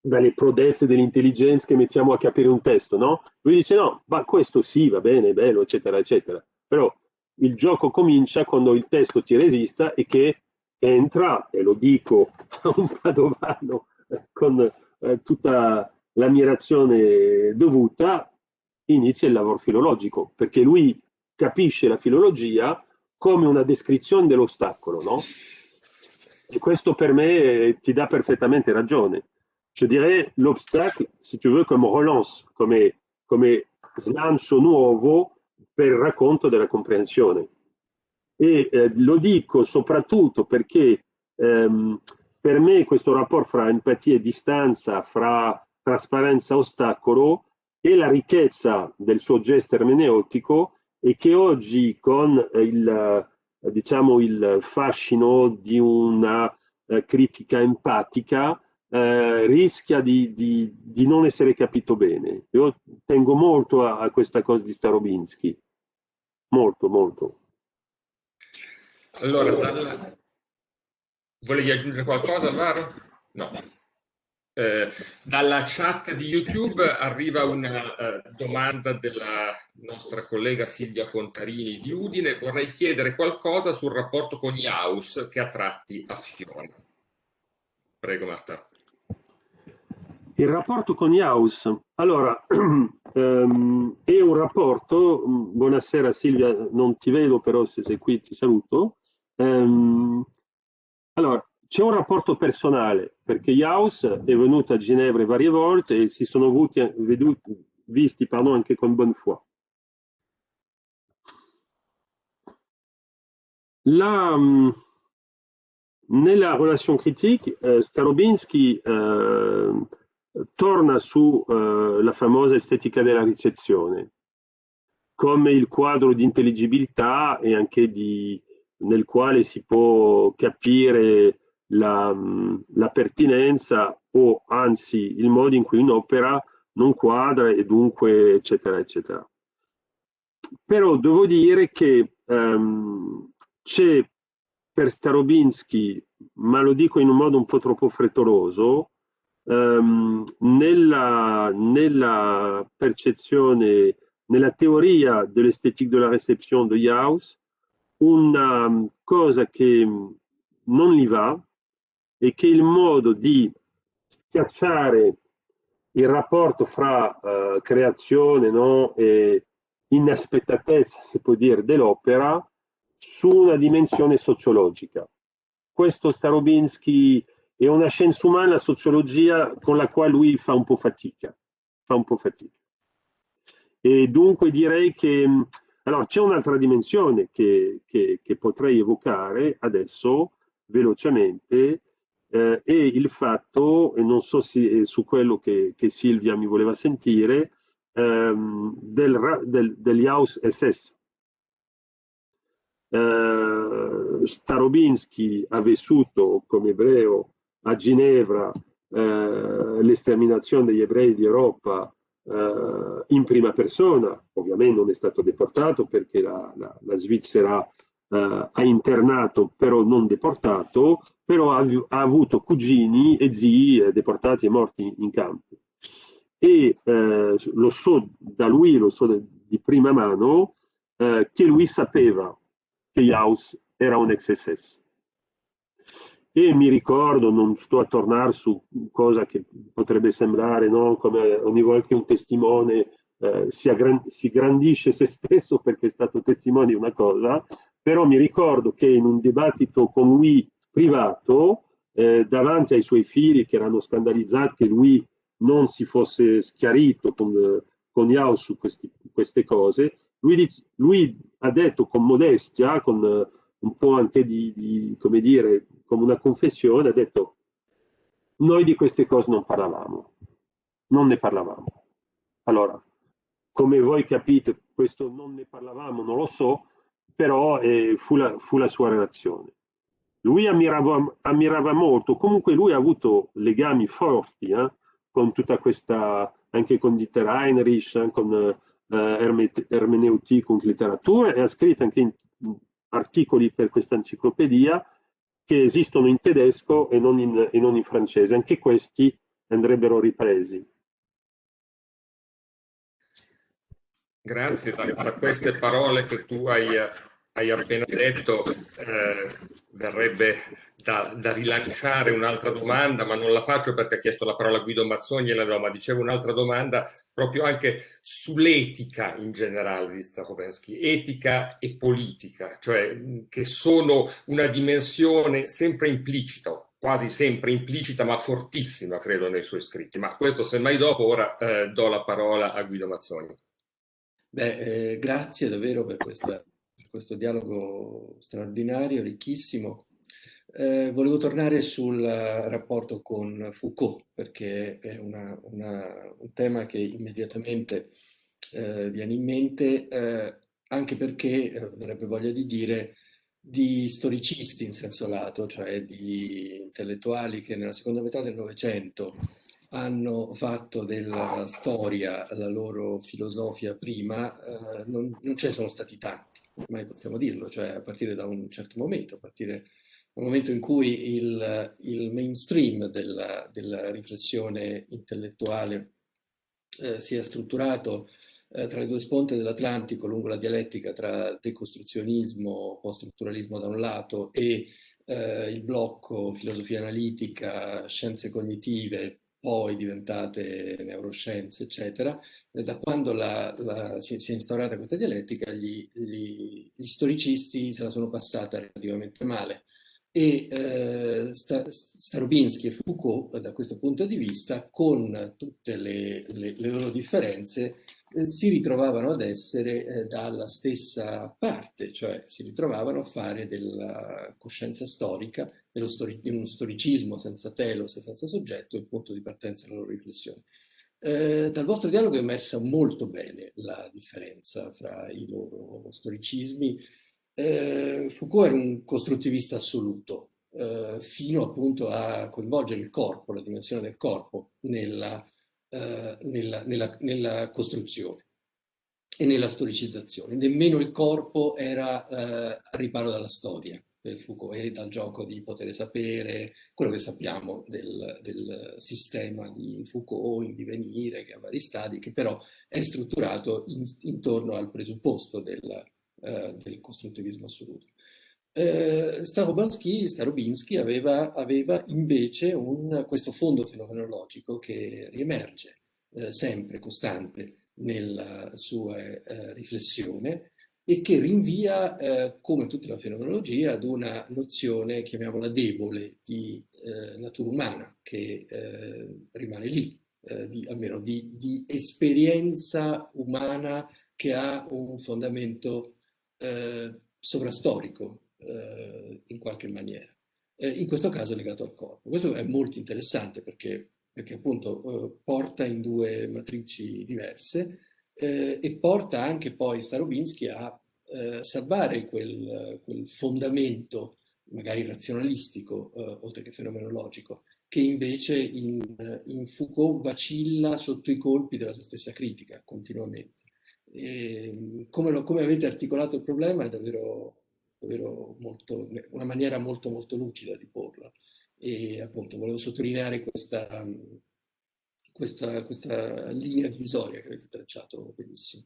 dalle prodezze dell'intelligenza che mettiamo a capire un testo, no? Lui dice no, ma questo sì, va bene, è bello, eccetera, eccetera. Però il gioco comincia quando il testo ti resista e che entra, e lo dico a un padovano con eh, tutta l'ammirazione dovuta, inizia il lavoro filologico, perché lui capisce la filologia come una descrizione dell'ostacolo, no? E questo per me ti dà perfettamente ragione. Je dirais l'obstacle, si tu veux, come relance, come, come slancio nuovo per il racconto della comprensione. E eh, lo dico soprattutto perché ehm, per me questo rapporto fra empatia e distanza, fra trasparenza e ostacolo, è la ricchezza del suo gesto ermeneutico e che oggi con il, diciamo, il fascino di una eh, critica empatica eh, rischia di, di, di, non essere capito bene. Io tengo molto a, a questa cosa di Starobinsky, molto, molto. Allora, dal... volevi aggiungere qualcosa, Alvaro? No. Eh, dalla chat di YouTube arriva una uh, domanda della nostra collega Silvia Contarini di Udine. Vorrei chiedere qualcosa sul rapporto con Iaus che ha tratti a Fiona. Prego Marta. Il rapporto con Iaus, allora, um, è un rapporto, buonasera Silvia, non ti vedo però se sei qui ti saluto, um, allora, c'è un rapporto personale, perché Iaus è venuto a Ginevra varie volte e si sono avuti, veduti, visti pardon, anche con Bonnefoy. La, nella relation critique, eh, Starobinsky eh, torna sulla eh, famosa estetica della ricezione, come il quadro di intelligibilità e anche di, nel quale si può capire la, la, pertinenza o anzi il modo in cui un'opera non quadra e dunque eccetera eccetera. Però devo dire che um, c'è per Starobinsky, ma lo dico in un modo un po' troppo frettoloso, um, nella, nella, percezione, nella teoria dell'estetica della reception di Jaus, una cosa che non gli va è che il modo di schiacciare il rapporto fra uh, creazione no, e inaspettatezza, si può dire, dell'opera su una dimensione sociologica. Questo Starobinsky è una scienza umana, la sociologia, con la quale lui fa un po' fatica. Fa un po' fatica. E dunque direi che allora, c'è un'altra dimensione che, che, che, potrei evocare adesso velocemente, eh, è il fatto, e non so se su quello che, che, Silvia mi voleva sentire, ehm, del, del, degli House SS. Eh, Starobinsky ha vissuto come ebreo a Ginevra eh, l'esterminazione degli ebrei di Europa eh, in prima persona, ovviamente non è stato deportato perché la, la, la Svizzera eh, ha internato però non deportato, però ha, ha, avuto cugini e zii eh, deportati e morti in campo. E eh, lo so da lui, lo so di prima mano, eh, che lui sapeva che Jaus era un ex-SS e mi ricordo, non sto a tornare su cosa che potrebbe sembrare, no? come ogni volta che un testimone eh, si, si, grandisce se stesso perché è stato testimone di una cosa, però mi ricordo che in un dibattito con lui privato, eh, davanti ai suoi figli che erano scandalizzati che lui non si fosse schiarito con, con Yao su questi, queste cose, lui, lui, ha detto con modestia, con un po' anche di, di come dire, come una confessione, ha detto noi di queste cose non parlavamo, non ne parlavamo. Allora, come voi capite, questo non ne parlavamo, non lo so, però eh, fu, la, fu, la, sua relazione. Lui ammirava, ammirava, molto, comunque lui ha avuto legami forti eh, con tutta questa, anche con Dieter Heinrich, eh, con eh, ermeneutik, con letteratura, e ha scritto anche articoli per questa enciclopedia che esistono in tedesco e non in, e non in francese. Anche questi andrebbero ripresi. Grazie, da, da, queste parole che tu hai, hai appena detto eh, verrebbe da, da rilanciare un'altra domanda, ma non la faccio perché ha chiesto la parola Guido Mazzoni e la do, ma dicevo un'altra domanda proprio anche sull'etica in generale di Stahovensky, etica e politica, cioè che sono una dimensione sempre implicita, quasi sempre implicita ma fortissima credo nei suoi scritti, ma questo semmai dopo, ora eh, do la parola a Guido Mazzoni. Beh, eh, grazie davvero per, questa, questo dialogo straordinario, ricchissimo. Eh, volevo tornare sul rapporto con Foucault, perché è una, una, un tema che immediatamente eh, viene in mente, eh, anche perché eh, avrebbe voglia di dire di storicisti in senso lato, cioè di intellettuali che nella seconda metà del Novecento hanno fatto della storia la loro filosofia prima, eh, non, non ce ne sono stati tanti, ormai possiamo dirlo, cioè a partire da un certo momento, a partire dal momento in cui il, il mainstream della, della, riflessione intellettuale eh, si è strutturato eh, tra le due sponte dell'Atlantico lungo la dialettica tra decostruzionismo, post-strutturalismo da un lato e eh, il blocco filosofia analitica, scienze cognitive, poi diventate neuroscienze, eccetera, da quando la, la, si, si, è instaurata questa dialettica, gli, gli, gli, storicisti se la sono passata relativamente male. E eh, Starobinsky e Foucault, da questo punto di vista, con tutte le, le, le loro differenze, eh, si ritrovavano ad essere eh, dalla stessa parte, cioè si ritrovavano a fare della coscienza storica, stori di uno storicismo senza telos e senza soggetto, il punto di partenza della loro riflessione. Eh, dal vostro dialogo è emersa molto bene la differenza fra i loro storicismi. Eh, Foucault era un costruttivista assoluto, eh, fino appunto a coinvolgere il corpo, la dimensione del corpo, nella eh, nella, nella, nella, costruzione e nella storicizzazione. Nemmeno il corpo era eh, a riparo dalla storia per Foucault e dal gioco di poter sapere quello che sappiamo del, del sistema di Foucault in divenire, che ha vari stadi, che però è strutturato in, intorno al presupposto del, eh, del costruttivismo assoluto. Eh, Starobinsky aveva, aveva invece un, questo fondo fenomenologico che riemerge eh, sempre costante nella sua eh, riflessione e che rinvia, eh, come tutta la fenomenologia, ad una nozione, chiamiamola debole, di eh, natura umana, che eh, rimane lì, di, almeno di, di, esperienza umana che ha un fondamento sovrastorico, eh, in qualche maniera. Eh, in questo caso legato al corpo. Questo è molto interessante perché, perché appunto eh, porta in due matrici diverse eh, e porta anche poi Starobinsky a eh, salvare quel, quel, fondamento magari razionalistico, eh, oltre che fenomenologico, che invece in, in, Foucault vacilla sotto i colpi della sua stessa critica continuamente. E, come, lo, come avete articolato il problema è davvero davvero molto, una maniera molto molto lucida di porla e appunto volevo sottolineare questa, questa, questa linea divisoria che avete tracciato benissimo.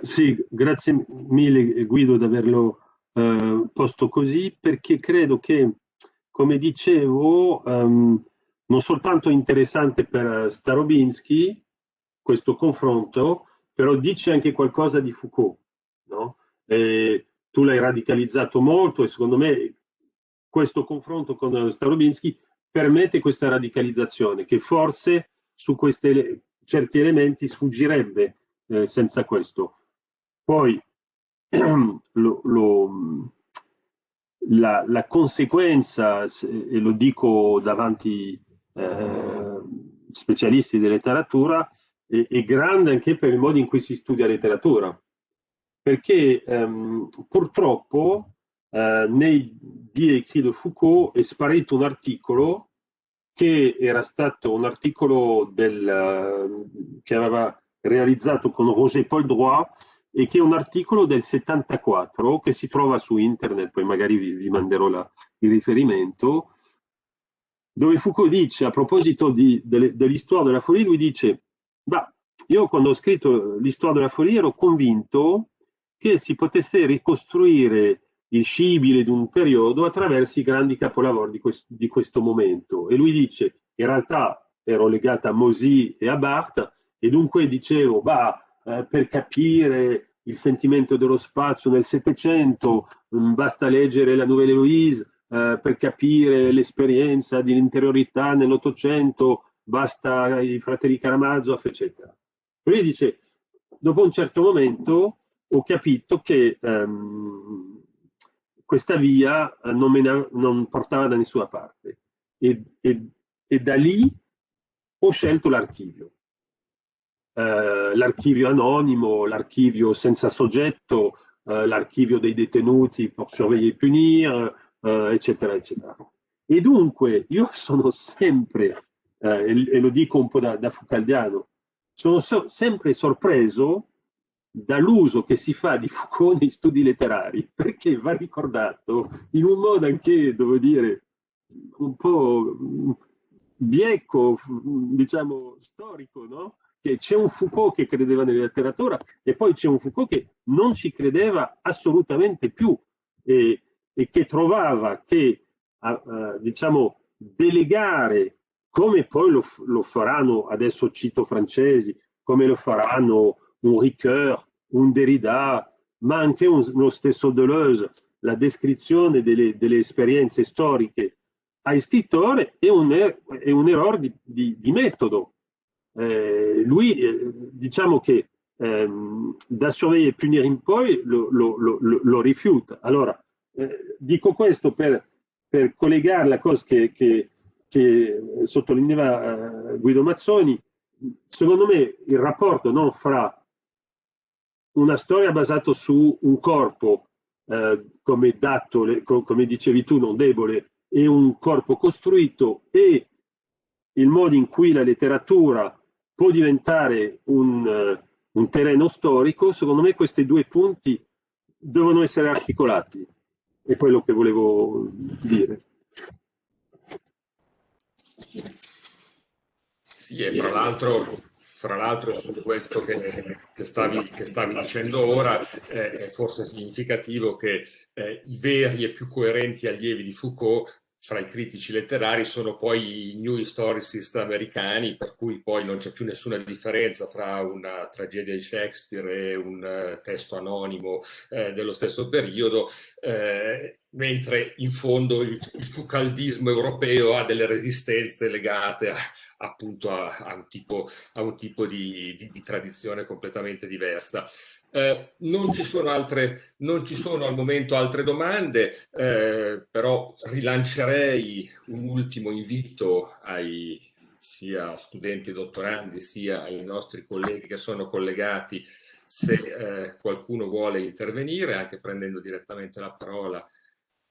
Sì, grazie mille Guido di averlo eh, posto così perché credo che, come dicevo, um, non soltanto interessante per Starobinsky questo confronto, però dice anche qualcosa di Foucault, no? tu l'hai radicalizzato molto e secondo me questo confronto con Starobinsky permette questa radicalizzazione che forse su questi certi elementi sfuggirebbe eh, senza questo. Poi lo, lo, la, la, conseguenza, e lo dico davanti eh, specialisti di letteratura, è, è, grande anche per il modo in cui si studia letteratura. Perché ehm, purtroppo eh, nei Die écrits de Foucault è sparito un articolo che era stato un articolo del, che aveva realizzato con Roger Paul Droit e che è un articolo del 74 che si trova su internet, poi magari vi, vi manderò la, il riferimento, dove Foucault dice, a proposito di, dell'histoire della folie, lui dice, bah, io quando ho scritto l'histoire della folie ero convinto che si potesse ricostruire il scibile di un periodo attraverso i grandi capolavori di, quest di questo momento. E lui dice, in realtà ero legata a Mosy e a Barthes, e dunque dicevo, bah, eh, per capire il sentimento dello spazio nel Settecento, mm, basta leggere la Nouvelle Héloïse, eh, per capire l'esperienza di interiorità nell'Ottocento, basta i fratelli Karamazov, eccetera. Lui dice, dopo un certo momento ho capito che ehm, questa via eh, non, ne, non, portava da nessuna parte e, e, e da lì ho scelto l'archivio. Eh, l'archivio anonimo, l'archivio senza soggetto, eh, l'archivio dei detenuti per surveiller e punire, eh, eccetera, eccetera. E dunque io sono sempre, eh, e, e, lo dico un po' da, da Foucaldiano, sono so sempre sorpreso dall'uso che si fa di Foucault nei studi letterari, perché va ricordato in un modo anche, devo dire, un po' vieco, diciamo, storico, no? Che c'è un Foucault che credeva nella letteratura e poi c'è un Foucault che non ci credeva assolutamente più e, e che trovava che, uh, diciamo, delegare, come poi lo, lo faranno, adesso cito francesi, come lo faranno un Ricoeur, un Derrida, ma anche un, lo stesso Deleuze, la descrizione delle, delle esperienze storiche ai scrittori è un, er, è un errore di, di, di metodo. Eh, lui, eh, diciamo che ehm, da e punire in poi lo, lo, lo, lo rifiuta. Allora, eh, dico questo per, per, collegare la cosa che, che, che sottolineava eh, Guido Mazzoni. Secondo me il rapporto no, fra una storia basata su un corpo eh, come dato, come dicevi tu, non debole, e un corpo costruito e il modo in cui la letteratura può diventare un, uh, un terreno storico, secondo me questi due punti devono essere articolati. È quello che volevo dire. Sì, e fra l'altro fra l'altro su questo che, che, stavi, che, stavi, dicendo ora eh, è forse significativo che eh, i veri e più coerenti allievi di Foucault fra i critici letterari sono poi i new historicist americani, per cui poi non c'è più nessuna differenza fra una tragedia di Shakespeare e un uh, testo anonimo eh, dello stesso periodo, eh, mentre in fondo il, il fucaldismo europeo ha delle resistenze legate a, appunto a, a, un tipo, a un tipo di, di, di tradizione completamente diversa. Eh, non, ci sono altre, non ci sono al momento altre domande, eh, però rilancerei un ultimo invito ai sia studenti e dottorandi sia ai nostri colleghi che sono collegati se eh, qualcuno vuole intervenire, anche prendendo direttamente la parola,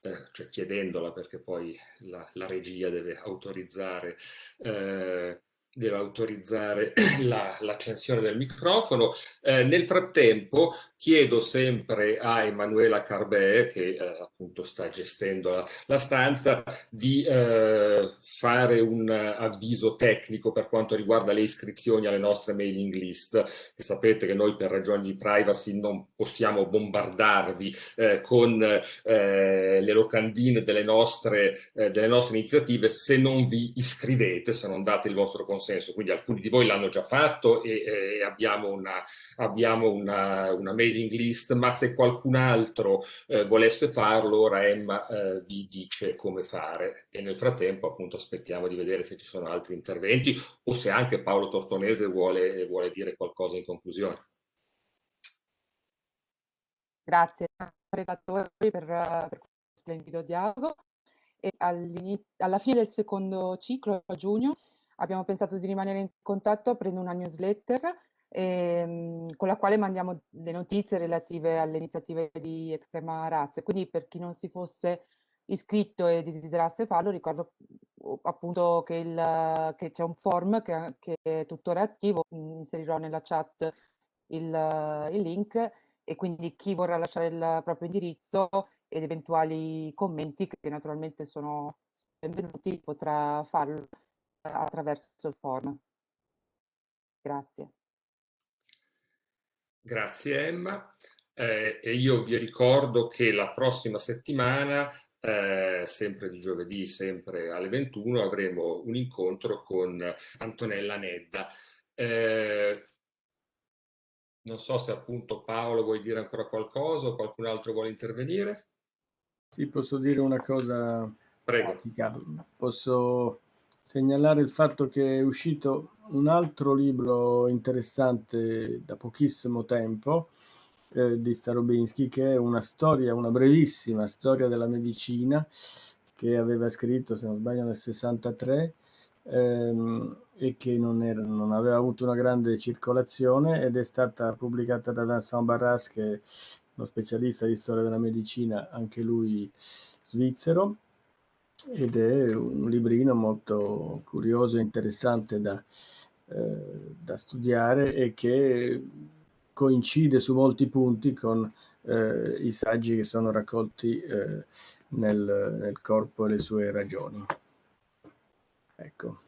eh, cioè chiedendola perché poi la, la regia deve autorizzare. Eh, deve autorizzare l'accensione la, del microfono. Eh, nel frattempo chiedo sempre a Emanuela Carbè, che eh, appunto sta gestendo la, la stanza, di eh, fare un avviso tecnico per quanto riguarda le iscrizioni alle nostre mailing list, che sapete che noi per ragioni di privacy non possiamo bombardarvi eh, con eh, le locandine delle nostre, eh, delle nostre iniziative se non vi iscrivete, se non date il vostro consenso senso, quindi alcuni di voi l'hanno già fatto e, e abbiamo, una, abbiamo una, una, mailing list, ma se qualcun altro eh, volesse farlo, Emma eh, vi dice come fare e nel frattempo appunto aspettiamo di vedere se ci sono altri interventi o se anche Paolo Tortonese vuole, vuole dire qualcosa in conclusione. grazie relatori per, per questo splendido dialogo. E alla fine del secondo ciclo, a giugno, abbiamo pensato di rimanere in contatto, prendo una newsletter ehm, con la quale mandiamo le notizie relative alle iniziative di Estrema Razza. Quindi per chi non si fosse iscritto e desiderasse farlo, ricordo appunto che, che c'è un form che, che, è tuttora attivo, inserirò nella chat il, il, link e quindi chi vorrà lasciare il proprio indirizzo ed eventuali commenti che naturalmente sono benvenuti potrà farlo attraverso il form. Grazie. Grazie Emma. Eh, e io vi ricordo che la prossima settimana, eh, sempre di giovedì, sempre alle 21, avremo un incontro con Antonella Nedda. Eh, non so se appunto Paolo vuoi dire ancora qualcosa o qualcun altro vuole intervenire. Sì, posso dire una cosa Prego. pratica. Posso segnalare il fatto che è uscito un altro libro interessante da pochissimo tempo eh, di Starobinsky che è una storia, una brevissima storia della medicina che aveva scritto, se non sbaglio, nel 63 ehm, e che non, era, non, aveva avuto una grande circolazione ed è stata pubblicata da Vincent Barras che è uno specialista di storia della medicina, anche lui svizzero ed è un librino molto curioso e interessante da, eh, da studiare e che coincide su molti punti con eh, i saggi che sono raccolti eh, nel, nel corpo e le sue ragioni. Ecco.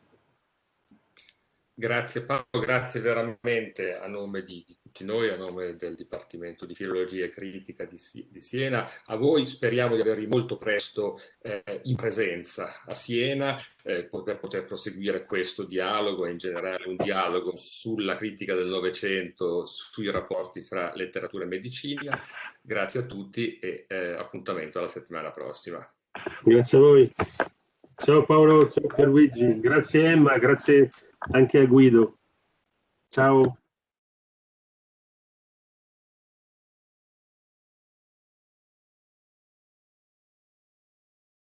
Grazie Paolo, grazie veramente a nome di, di, tutti noi, a nome del Dipartimento di Filologia e Critica di, di Siena. A voi speriamo di avervi molto presto eh, in presenza a Siena eh, per poter proseguire questo dialogo e in generale un dialogo sulla critica del Novecento, sui rapporti fra letteratura e medicina. Grazie a tutti e eh, appuntamento alla settimana prossima. Grazie a voi. Ciao Paolo, ciao Pierluigi, grazie Emma, grazie anche a Guido. Ciao.